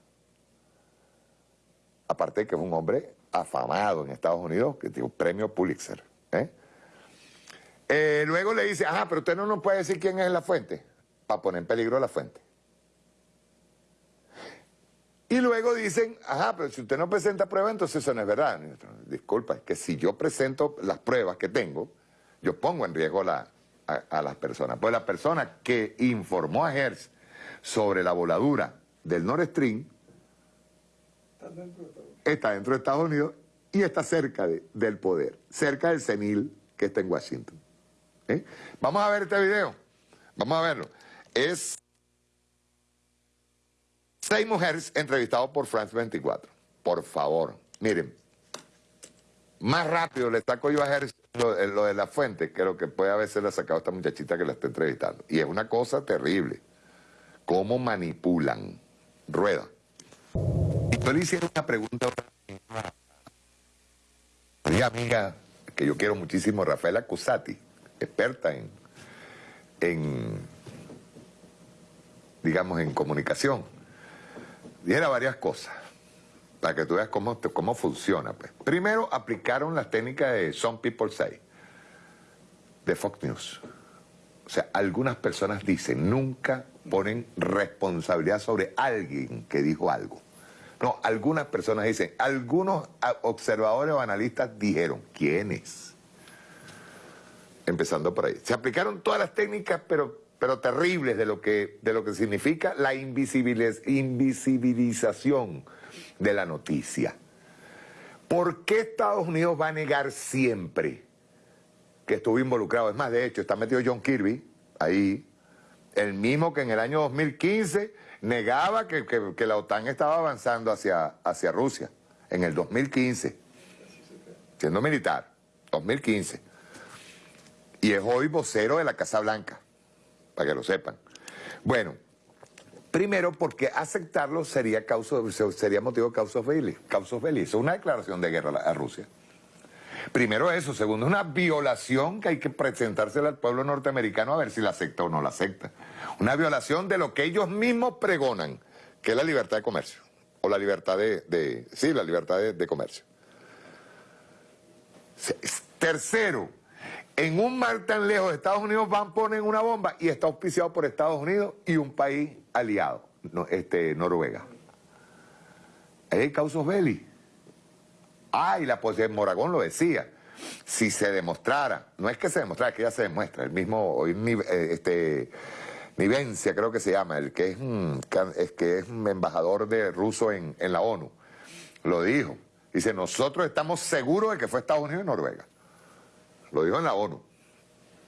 Aparte de que es un hombre afamado en Estados Unidos, que tiene un premio Pulitzer. ¿Eh? Eh, luego le dice, ajá, pero usted no nos puede decir quién es la fuente, para poner en peligro la fuente. Y luego dicen, ajá, pero si usted no presenta pruebas, entonces eso no es verdad. Disculpa, es que si yo presento las pruebas que tengo, yo pongo en riesgo la- a, a las personas. Pues la persona que informó a Hertz sobre la voladura del Nord Stream está dentro de Estados Unidos y está cerca de- del poder, cerca del senil que está en Washington. ¿Eh? Vamos a ver este video, vamos a verlo. Es seis mujeres entrevistadas por France 24. Por favor, miren, más rápido le saco yo a Hertz lo, de la fuente que lo que puede haberse le sacado esta muchachita que la está entrevistando. Y es una cosa terrible. Cómo manipulan. Rueda. Y yo le hicieron una pregunta una amiga que yo quiero muchísimo, Rafaela Cusati, experta en, en, digamos, en comunicación. Dijera varias cosas, para que tú veas cómo, cómo funciona. Pues. Primero, aplicaron las técnicas de Some People Say, de Fox News. O sea, algunas personas dicen, nunca ponen responsabilidad sobre alguien que dijo algo. No, algunas personas dicen, algunos observadores o analistas dijeron, ¿quiénes? Empezando por ahí. Se aplicaron todas las técnicas, pero, pero terribles de lo, que, de lo que significa la invisibiliz- invisibilización de la noticia. ¿Por qué Estados Unidos va a negar siempre que estuvo involucrado. Es más, de hecho, está metido John Kirby ahí, el mismo que en el año 2015 negaba que, la OTAN estaba avanzando hacia, hacia Rusia, en el 2015, siendo militar, 2015. Y es hoy vocero de la Casa Blanca, para que lo sepan. Bueno, primero porque aceptarlo sería, causa, sería motivo de causa feliz. Causa feliz. Es una declaración de guerra a Rusia. Primero eso, segundo, una violación que hay que presentársela al pueblo norteamericano a ver si la acepta o no la acepta. Una violación de lo que ellos mismos pregonan, que es la libertad de comercio. O la libertad de, sí, la libertad de, comercio. Tercero, en un mar tan lejos, Estados Unidos van, ponen una bomba y está auspiciado por Estados Unidos y un país aliado, este, Noruega. Hay causos belli. Ah, y la posición Moragón lo decía. Si se demostrara, no es que se demostrara, es que ya se demuestra, el mismo, eh, este, Nivencia creo que se llama, el que es, que es un embajador de ruso en, en la ONU, lo dijo. Dice, nosotros estamos seguros de que fue Estados Unidos y Noruega. Lo dijo en la ONU.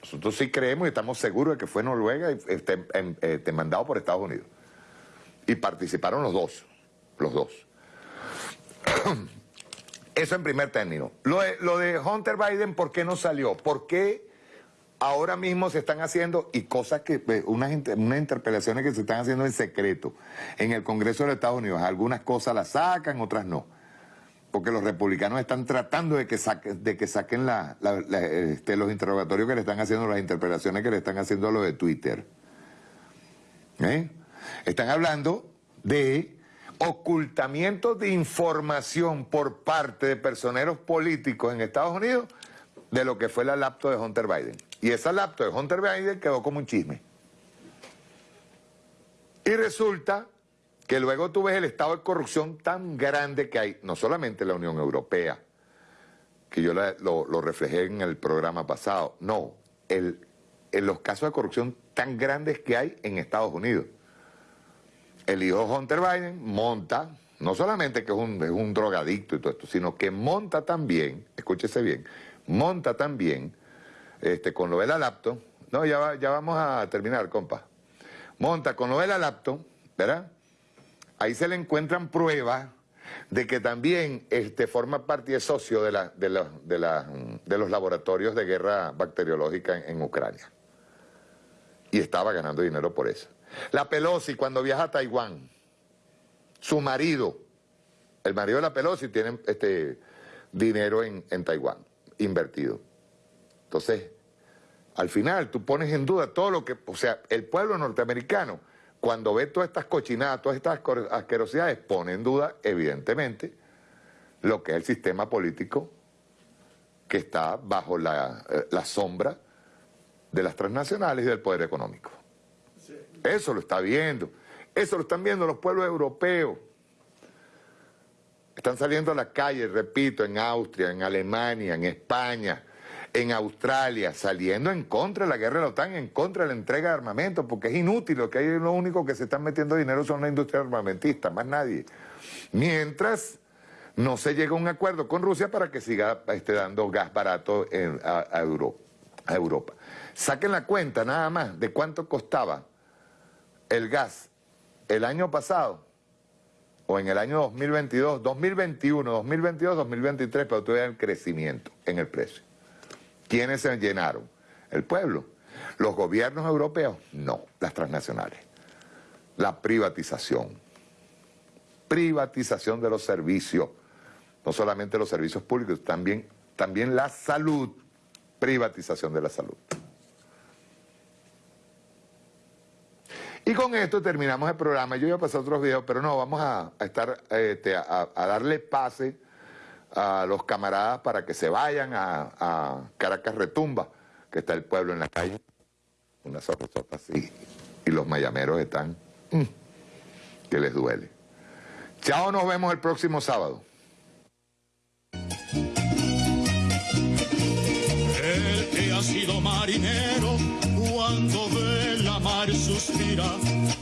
Nosotros sí creemos y estamos seguros de que fue Noruega y este, este, por Estados Unidos. Y participaron los dos, los dos. Eso en primer término. Lo de, lo de Hunter Biden, ¿por qué no salió? ¿Por qué ahora mismo se están haciendo, y cosas que, pues, unas, unas interpelaciones que se están haciendo en secreto en el Congreso de los Estados Unidos? Algunas cosas las sacan, otras no. Porque los republicanos están tratando de que, de que saquen este, los interrogatorios que le están haciendo, las interpelaciones que le están haciendo a los de Twitter. ¿Eh? Están hablando de ocultamiento de información por parte de personeros políticos en Estados Unidos de lo que fue la laptop de Hunter Biden. Y esa laptop de Hunter Biden quedó como un chisme. Y resulta que luego tú ves el estado de corrupción tan grande que hay, no solamente en la Unión Europea, que yo lo, reflejé en el programa pasado, no, en los casos de corrupción tan grandes que hay en Estados Unidos el hijo Hunter Biden monta, no solamente que es un, es un drogadicto y todo esto, sino que monta también, escúchese bien, monta también, este, con lo de la no, ya, ya vamos a terminar, compa, monta con lo de la ¿verdad? Ahí se le encuentran pruebas de que también este, forma parte y es socio de, la, de, de, la, de los laboratorios de guerra bacteriológica en Ucrania. Y estaba ganando dinero por eso. La Pelosi cuando viaja a Taiwán, su marido, el marido de la Pelosi tiene este dinero en, en Taiwán, invertido. Entonces, al final tú pones en duda todo lo que, o sea, el pueblo norteamericano, cuando ve todas estas cochinadas, todas estas asquerosidades, pone en duda, evidentemente, lo que es el sistema político que está bajo la, eh, la sombra de las transnacionales y del poder económico. Eso lo está viendo. Eso lo están viendo los pueblos europeos. Están saliendo a la calle, repito, en Austria, en Alemania, en España, en Australia, saliendo en contra de la guerra de la OTAN, en contra de la entrega de armamento, porque es inútil, lo que hay lo único que se están metiendo dinero son la industria armamentista, más nadie. Mientras no se llega a un acuerdo con Rusia para que siga este, dando gas barato a, Europa, a Europa. Saquen la cuenta nada más de cuánto costaba el gas el año pasado, o en el año 2022, 2021, 2022, 2023, pero todavía el crecimiento en el precio. ¿Quiénes se llenaron? El pueblo. ¿Los gobiernos europeos? No, las transnacionales. La privatización. Privatización de los servicios. No solamente los servicios públicos, también, también la salud. Privatización de la salud. Y con esto terminamos el programa. Yo iba a pasar otros videos, pero no, vamos a, estar, este, a, darle pase a los camaradas para que se vayan a, Caracas Retumba, que está el pueblo en la calle. Una sorpresota así. Y los mayameros están, mm, que les duele. Chao, nos vemos el próximo sábado. El que ha sido marinero cuando ve mar suspira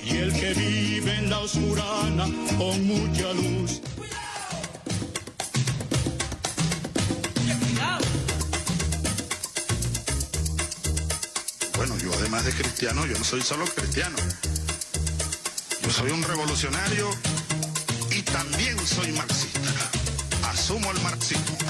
y el que vive en la oscurana con mucha luz. bueno, yo además de cristiano, yo no soy solo cristiano. Yo soy un revolucionario y también soy marxista. Asumo el marxismo.